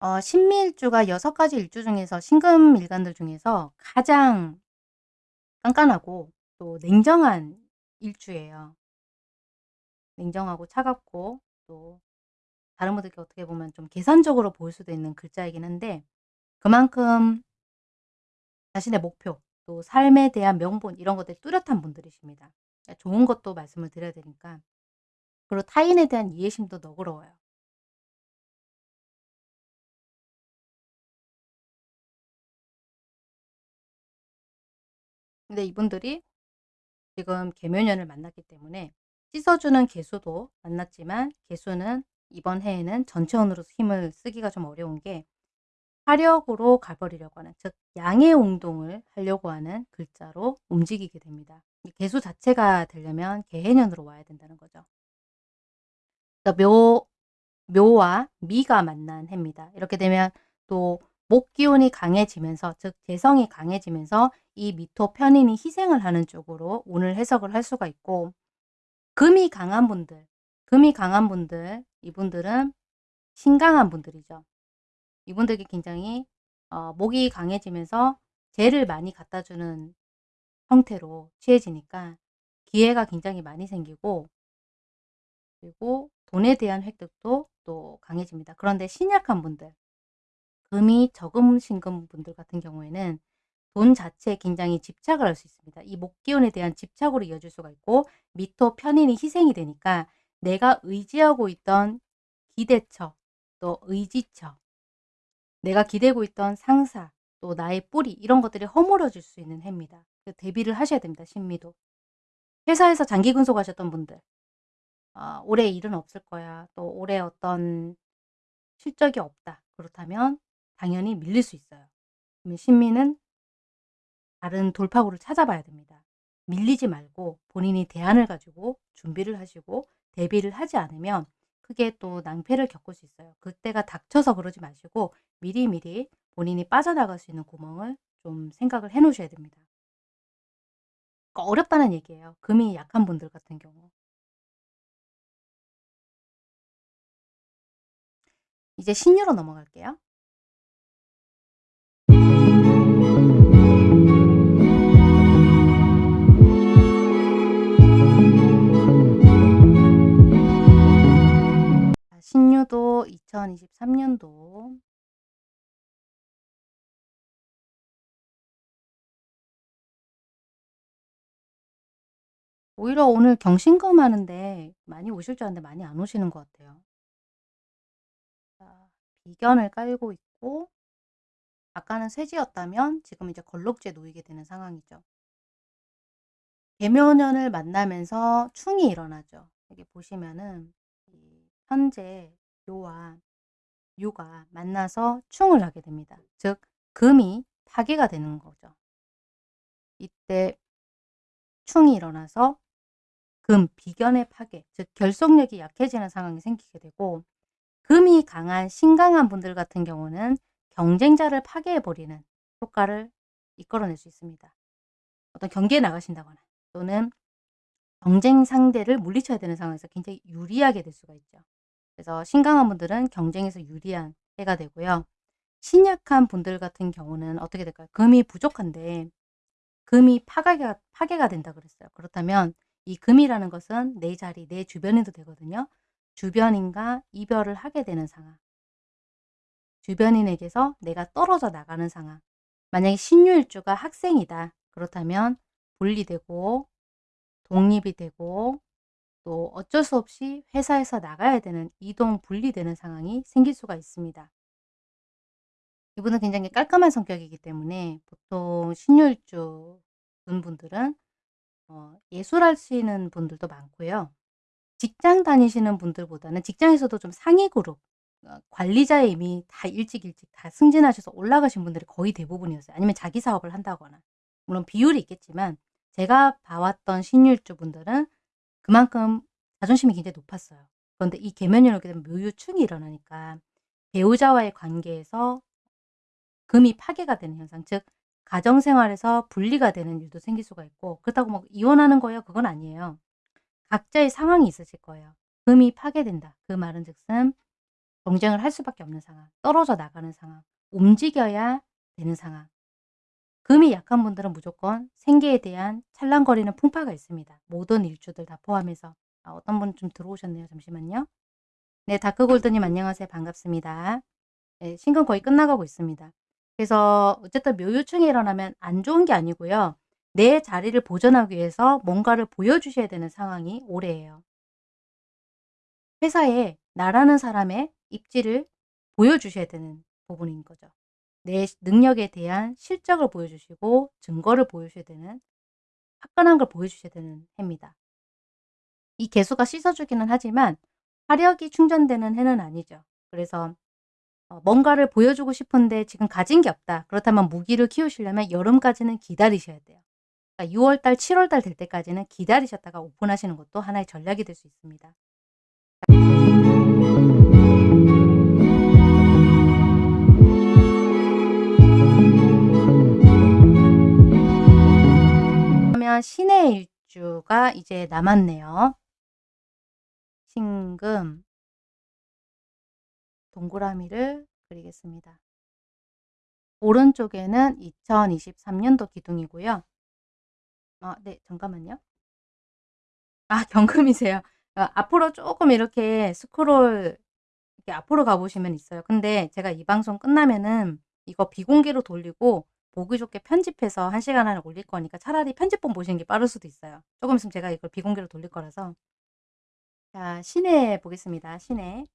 Speaker 1: 어, 신미일주가 6가지 일주 중에서 신금일간들 중에서 가장 깐깐하고 또 냉정한 일주예요. 냉정하고 차갑고 또 다른 분들께 어떻게 보면 좀 계산적으로 보일 수도 있는 글자이긴 한데 그만큼 자신의 목표 또 삶에 대한 명분 이런 것들이 뚜렷한 분들이십니다. 좋은 것도 말씀을 드려야 되니까 그리고 타인에 대한 이해심도 너그러워요. 근데 이분들이 지금 개묘년을 만났기 때문에 씻어주는 개수도 만났지만 개수는 이번 해에는 전체운으로 힘을 쓰기가 좀 어려운 게 화력으로 가버리려고 하는 즉 양의 운동을 하려고 하는 글자로 움직이게 됩니다. 개수 자체가 되려면 개해년으로 와야 된다는 거죠. 묘, 묘와 미가 만난 해입니다. 이렇게 되면 또 목 기운이 강해지면서 즉 재성이 강해지면서 이 미토 편인이 희생을 하는 쪽으로 운을 해석을 할 수가 있고 금이 강한 분들 금이 강한 분들 이분들은 신강한 분들이죠. 이분들이 굉장히 어, 목이 강해지면서 재를 많이 갖다 주는 형태로 취해지니까 기회가 굉장히 많이 생기고 그리고 돈에 대한 획득도 또 강해집니다. 그런데 신약한 분들, 금이 적음 신금 분들 같은 경우에는 돈 자체에 굉장히 집착을 할 수 있습니다. 이 목기운에 대한 집착으로 이어질 수가 있고 미토 편인이 희생이 되니까 내가 의지하고 있던 기대처, 또 의지처, 내가 기대고 있던 상사, 또 나의 뿌리 이런 것들이 허물어질 수 있는 해입니다. 대비를 하셔야 됩니다. 신미도. 회사에서 장기 근속하셨던 분들 아, 올해 일은 없을 거야. 또 올해 어떤 실적이 없다. 그렇다면 당연히 밀릴 수 있어요. 그러면 신미는 다른 돌파구를 찾아봐야 됩니다. 밀리지 말고 본인이 대안을 가지고 준비를 하시고 대비를 하지 않으면 크게 또 낭패를 겪을 수 있어요. 그때가 닥쳐서 그러지 마시고 미리미리 본인이 빠져나갈 수 있는 구멍을 좀 생각을 해 놓으셔야 됩니다. 그러니까 어렵다는 얘기예요. 금이 약한 분들 같은 경우. 이제 신유로 넘어갈게요. 신유도 2023년도 오히려 오늘 경신금 하는데 많이 오실 줄 알았는데 많이 안 오시는 것 같아요. 자, 비견을 깔고 있고 아까는 쇠지였다면 지금 이제 걸록지에 놓이게 되는 상황이죠. 개묘년을 만나면서 충이 일어나죠. 여기 보시면은 현재 요와 유가 만나서 충을 하게 됩니다. 즉 금이 파괴가 되는 거죠. 이때 충이 일어나서 금, 비견의 파괴, 즉 결속력이 약해지는 상황이 생기게 되고 금이 강한, 신강한 분들 같은 경우는 경쟁자를 파괴해버리는 효과를 이끌어낼 수 있습니다. 어떤 경기에 나가신다거나 또는 경쟁 상대를 물리쳐야 되는 상황에서 굉장히 유리하게 될 수가 있죠. 그래서 신강한 분들은 경쟁에서 유리한 해가 되고요. 신약한 분들 같은 경우는 어떻게 될까요? 금이 부족한데 금이 파괴가, 파괴가 된다 그랬어요. 그렇다면 이 금이라는 것은 내 자리, 내 주변에도 되거든요. 주변인과 이별을 하게 되는 상황. 주변인에게서 내가 떨어져 나가는 상황. 만약에 신유일주가 학생이다. 그렇다면 분리되고 독립이 되고 또 어쩔 수 없이 회사에서 나가야 되는 이동 분리되는 상황이 생길 수가 있습니다. 이분은 굉장히 깔끔한 성격이기 때문에 보통 신유일주 분들은 어, 예술하시는 분들도 많고요. 직장 다니시는 분들보다는 직장에서도 좀 상위 그룹 어, 관리자에 이미 다 일찍 일찍 다 승진하셔서 올라가신 분들이 거의 대부분이었어요. 아니면 자기 사업을 한다거나 물론 비율이 있겠지만 제가 봐왔던 신유일주 분들은 그만큼 자존심이 굉장히 높았어요. 그런데 이 계면이 오게 되면 묘유충이 일어나니까 배우자와의 관계에서 금이 파괴가 되는 현상, 즉 가정생활에서 분리가 되는 일도 생길 수가 있고 그렇다고 뭐 이혼하는 거예요? 그건 아니에요. 각자의 상황이 있으실 거예요. 금이 파괴된다. 그 말은 즉슨 경쟁을 할 수밖에 없는 상황, 떨어져 나가는 상황, 움직여야 되는 상황. 금이 약한 분들은 무조건 생계에 대한 찰랑거리는 풍파가 있습니다. 모든 일주들 다 포함해서. 아, 어떤 분 좀 들어오셨네요. 잠시만요. 네, 다크골드님 안녕하세요. 반갑습니다. 네, 신금 거의 끝나가고 있습니다. 그래서 어쨌든 묘유충이 일어나면 안 좋은 게 아니고요. 내 자리를 보존하기 위해서 뭔가를 보여주셔야 되는 상황이 올해예요. 회사에 나라는 사람의 입지를 보여주셔야 되는 부분인 거죠. 내 능력에 대한 실적을 보여주시고 증거를 보여주셔야 되는 화끈한 걸 보여주셔야 되는 해입니다. 이 개수가 씻어주기는 하지만 화력이 충전되는 해는 아니죠. 그래서 어, 뭔가를 보여주고 싶은데 지금 가진 게 없다. 그렇다면 무기를 키우시려면 여름까지는 기다리셔야 돼요. 그러니까 6월달, 7월달 될 때까지는 기다리셨다가 오픈하시는 것도 하나의 전략이 될 수 있습니다. 그러면 신의 일주가 이제 남았네요. 신금 동그라미를 그리겠습니다. 오른쪽에는 2023년도 기둥이고요. 아, 네, 잠깐만요. 아, 경금이세요. 어, 앞으로 조금 이렇게 스크롤 이렇게 앞으로 가보시면 있어요. 근데 제가 이 방송 끝나면은 이거 비공개로 돌리고 보기 좋게 편집해서 1시간 안에 올릴 거니까 차라리 편집본 보시는 게 빠를 수도 있어요. 조금 있으면 제가 이걸 비공개로 돌릴 거라서. 자, 시내 보겠습니다. 시내.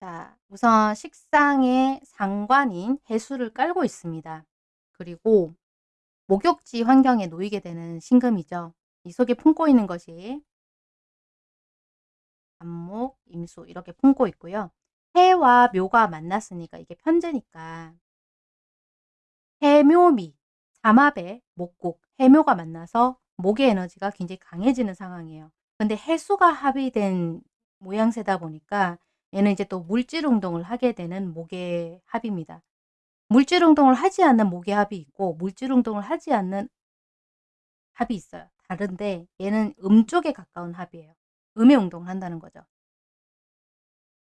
Speaker 1: 자, 우선 식상의 상관인 해수를 깔고 있습니다. 그리고 목욕지 환경에 놓이게 되는 신금이죠. 이 속에 품고 있는 것이 안목, 임수 이렇게 품고 있고요. 해와 묘가 만났으니까 이게 편제니까 해묘미, 삼합의 목국, 해묘가 만나서 목의 에너지가 굉장히 강해지는 상황이에요. 근데 해수가 합의된 모양새다 보니까 얘는 이제 또 물질 운동을 하게 되는 목의 합입니다. 물질 운동을 하지 않는 목의 합이 있고 물질 운동을 하지 않는 합이 있어요. 다른데 얘는 음 쪽에 가까운 합이에요. 음의 운동을 한다는 거죠.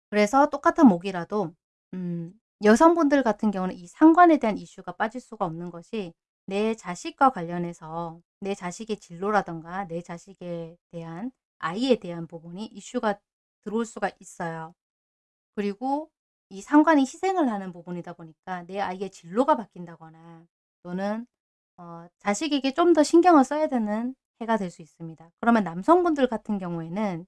Speaker 1: 그래서 똑같은 목이라도 음, 여성분들 같은 경우는 이 상관에 대한 이슈가 빠질 수가 없는 것이 내 자식과 관련해서 내 자식의 진로라던가 내 자식에 대한 아이에 대한 부분이 이슈가 들어올 수가 있어요. 그리고 이 상관이 희생을 하는 부분이다 보니까 내 아이의 진로가 바뀐다거나 또는 어, 자식에게 좀 더 신경을 써야 되는 해가 될 수 있습니다. 그러면 남성분들 같은 경우에는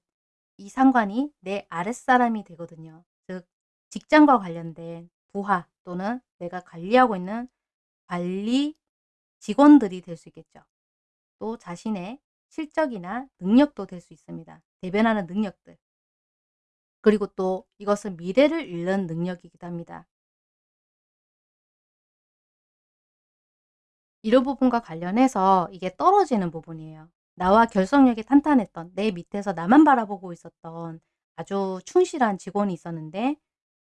Speaker 1: 이 상관이 내 아랫사람이 되거든요. 즉 직장과 관련된 부하 또는 내가 관리하고 있는 관리 직원들이 될 수 있겠죠. 또 자신의 실적이나 능력도 될 수 있습니다. 대변하는 능력들. 그리고 또 이것은 미래를 읽는 능력이기도 합니다. 이런 부분과 관련해서 이게 떨어지는 부분이에요. 나와 결속력이 탄탄했던 내 밑에서 나만 바라보고 있었던 아주 충실한 직원이 있었는데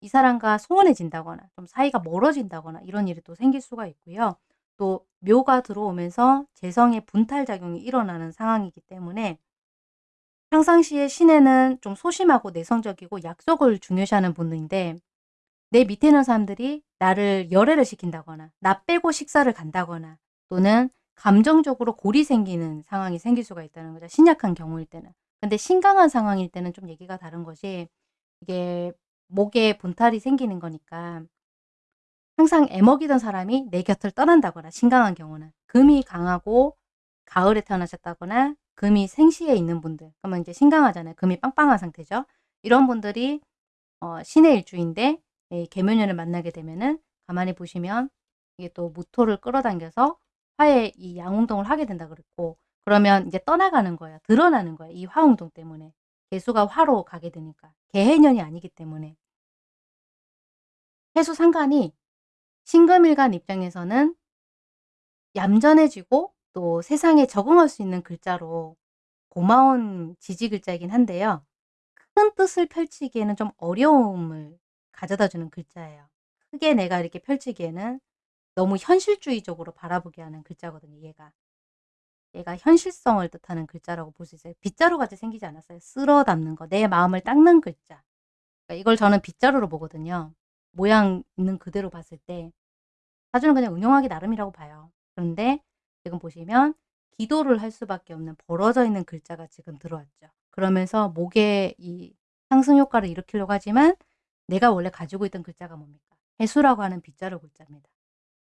Speaker 1: 이 사람과 소원해진다거나 좀 사이가 멀어진다거나 이런 일이 또 생길 수가 있고요. 또 묘가 들어오면서 재성의 분탈작용이 일어나는 상황이기 때문에 평상시에 신에는 좀 소심하고 내성적이고 약속을 중요시하는 분인데 내 밑에 있는 사람들이 나를 열애를 시킨다거나 나 빼고 식사를 간다거나 또는 감정적으로 골이 생기는 상황이 생길 수가 있다는 거죠. 신약한 경우일 때는. 근데 신강한 상황일 때는 좀 얘기가 다른 것이 이게 목에 분탈이 생기는 거니까 항상 애먹이던 사람이 내 곁을 떠난다거나 신강한 경우는 금이 강하고 가을에 태어나셨다거나 금이 생시에 있는 분들 그러면 이제 신강하잖아요. 금이 빵빵한 상태죠. 이런 분들이 어, 신의 일주인데 예, 개묘년을 만나게 되면은 가만히 보시면 이게 또 무토를 끌어당겨서 화의 이 양운동을 하게 된다 그랬고 그러면 이제 떠나가는 거예요. 드러나는 거예요. 이 화운동 때문에. 개수가 화로 가게 되니까. 개해년이 아니기 때문에. 해수 상관이 신금일간 입장에서는 얌전해지고 또 세상에 적응할 수 있는 글자로 고마운 지지 글자이긴 한데요. 큰 뜻을 펼치기에는 좀 어려움을 가져다 주는 글자예요. 크게 내가 이렇게 펼치기에는 너무 현실주의적으로 바라보게 하는 글자거든요. 얘가. 얘가 현실성을 뜻하는 글자라고 볼 수 있어요. 빗자루 같이 생기지 않았어요. 쓸어 담는 거. 내 마음을 닦는 글자. 그러니까 이걸 저는 빗자루로 보거든요. 모양 있는 그대로 봤을 때 사주는 그냥 응용하기 나름이라고 봐요. 그런데 지금 보시면 기도를 할 수밖에 없는 벌어져 있는 글자가 지금 들어왔죠. 그러면서 목에 이 상승 효과를 일으키려고 하지만 내가 원래 가지고 있던 글자가 뭡니까? 해수라고 하는 빗자루 글자입니다.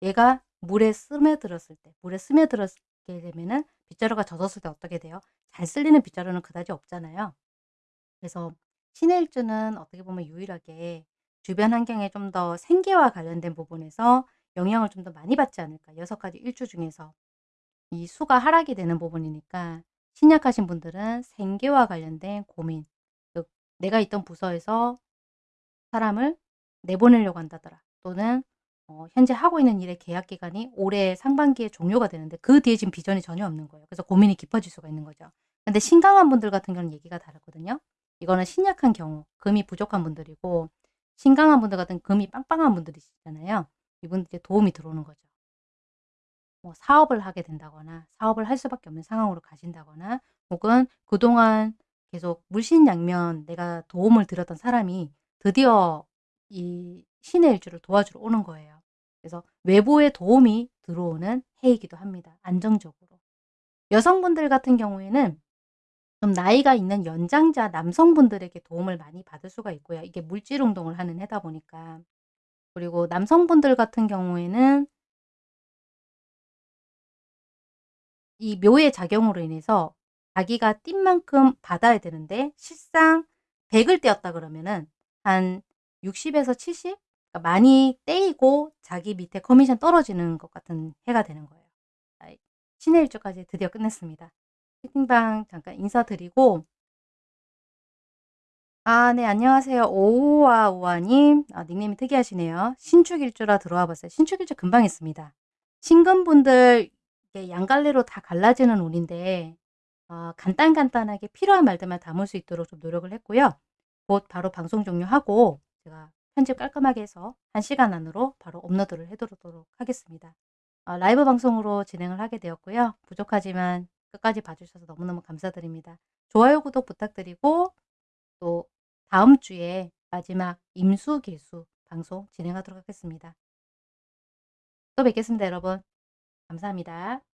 Speaker 1: 얘가 물에 스며들었을 때 물에 스며들었게 되면은 빗자루가 젖었을 때 어떻게 돼요? 잘 쓸리는 빗자루는 그다지 없잖아요. 그래서 신의 일주는 어떻게 보면 유일하게 주변 환경에 좀 더 생계와 관련된 부분에서 영향을 좀 더 많이 받지 않을까. 여섯 가지 일주 중에서 이 수가 하락이 되는 부분이니까 신약하신 분들은 생계와 관련된 고민, 즉 내가 있던 부서에서 사람을 내보내려고 한다더라. 또는 어, 현재 하고 있는 일의 계약 기간이 올해 상반기에 종료가 되는데 그 뒤에 지금 비전이 전혀 없는 거예요. 그래서 고민이 깊어질 수가 있는 거죠. 근데 신강한 분들 같은 경우는 얘기가 다르거든요. 이거는 신약한 경우, 금이 부족한 분들이고 신강한 분들 같은 금이 빵빵한 분들이시잖아요. 이분들께 도움이 들어오는 거죠. 뭐 사업을 하게 된다거나 사업을 할 수밖에 없는 상황으로 가신다거나 혹은 그동안 계속 물신양면 내가 도움을 드렸던 사람이 드디어 이 신의 일주를 도와주러 오는 거예요. 그래서 외부의 도움이 들어오는 해이기도 합니다. 안정적으로. 여성분들 같은 경우에는 좀 나이가 있는 연장자 남성분들에게 도움을 많이 받을 수가 있고요. 이게 물질 운동을 하는 해다 보니까. 그리고 남성분들 같은 경우에는 이 묘의 작용으로 인해서 자기가 띈 만큼 받아야 되는데 실상 100을 떼었다 그러면은 한 60에서 70? 그러니까 많이 떼이고 자기 밑에 커미션 떨어지는 것 같은 해가 되는 거예요. 신의 일주까지 드디어 끝냈습니다. 채팅방 잠깐 인사드리고 아, 네, 안녕하세요. 오우아 우아님. 아, 닉네임이 특이하시네요. 신축일주라 들어와 봤어요. 신축일주 금방 했습니다. 신금분들 양갈래로 다 갈라지는 운인데 어, 간단간단하게 필요한 말들만 담을 수 있도록 좀 노력을 했고요. 곧 바로 방송 종료하고 제가 편집 깔끔하게 해서 1시간 안으로 바로 업로드를 해두도록 하겠습니다. 어, 라이브 방송으로 진행을 하게 되었고요. 부족하지만 끝까지 봐주셔서 너무너무 감사드립니다. 좋아요, 구독 부탁드리고 또 다음 주에 마지막 임수 개수 방송 진행하도록 하겠습니다. 또 뵙겠습니다, 여러분. 감사합니다.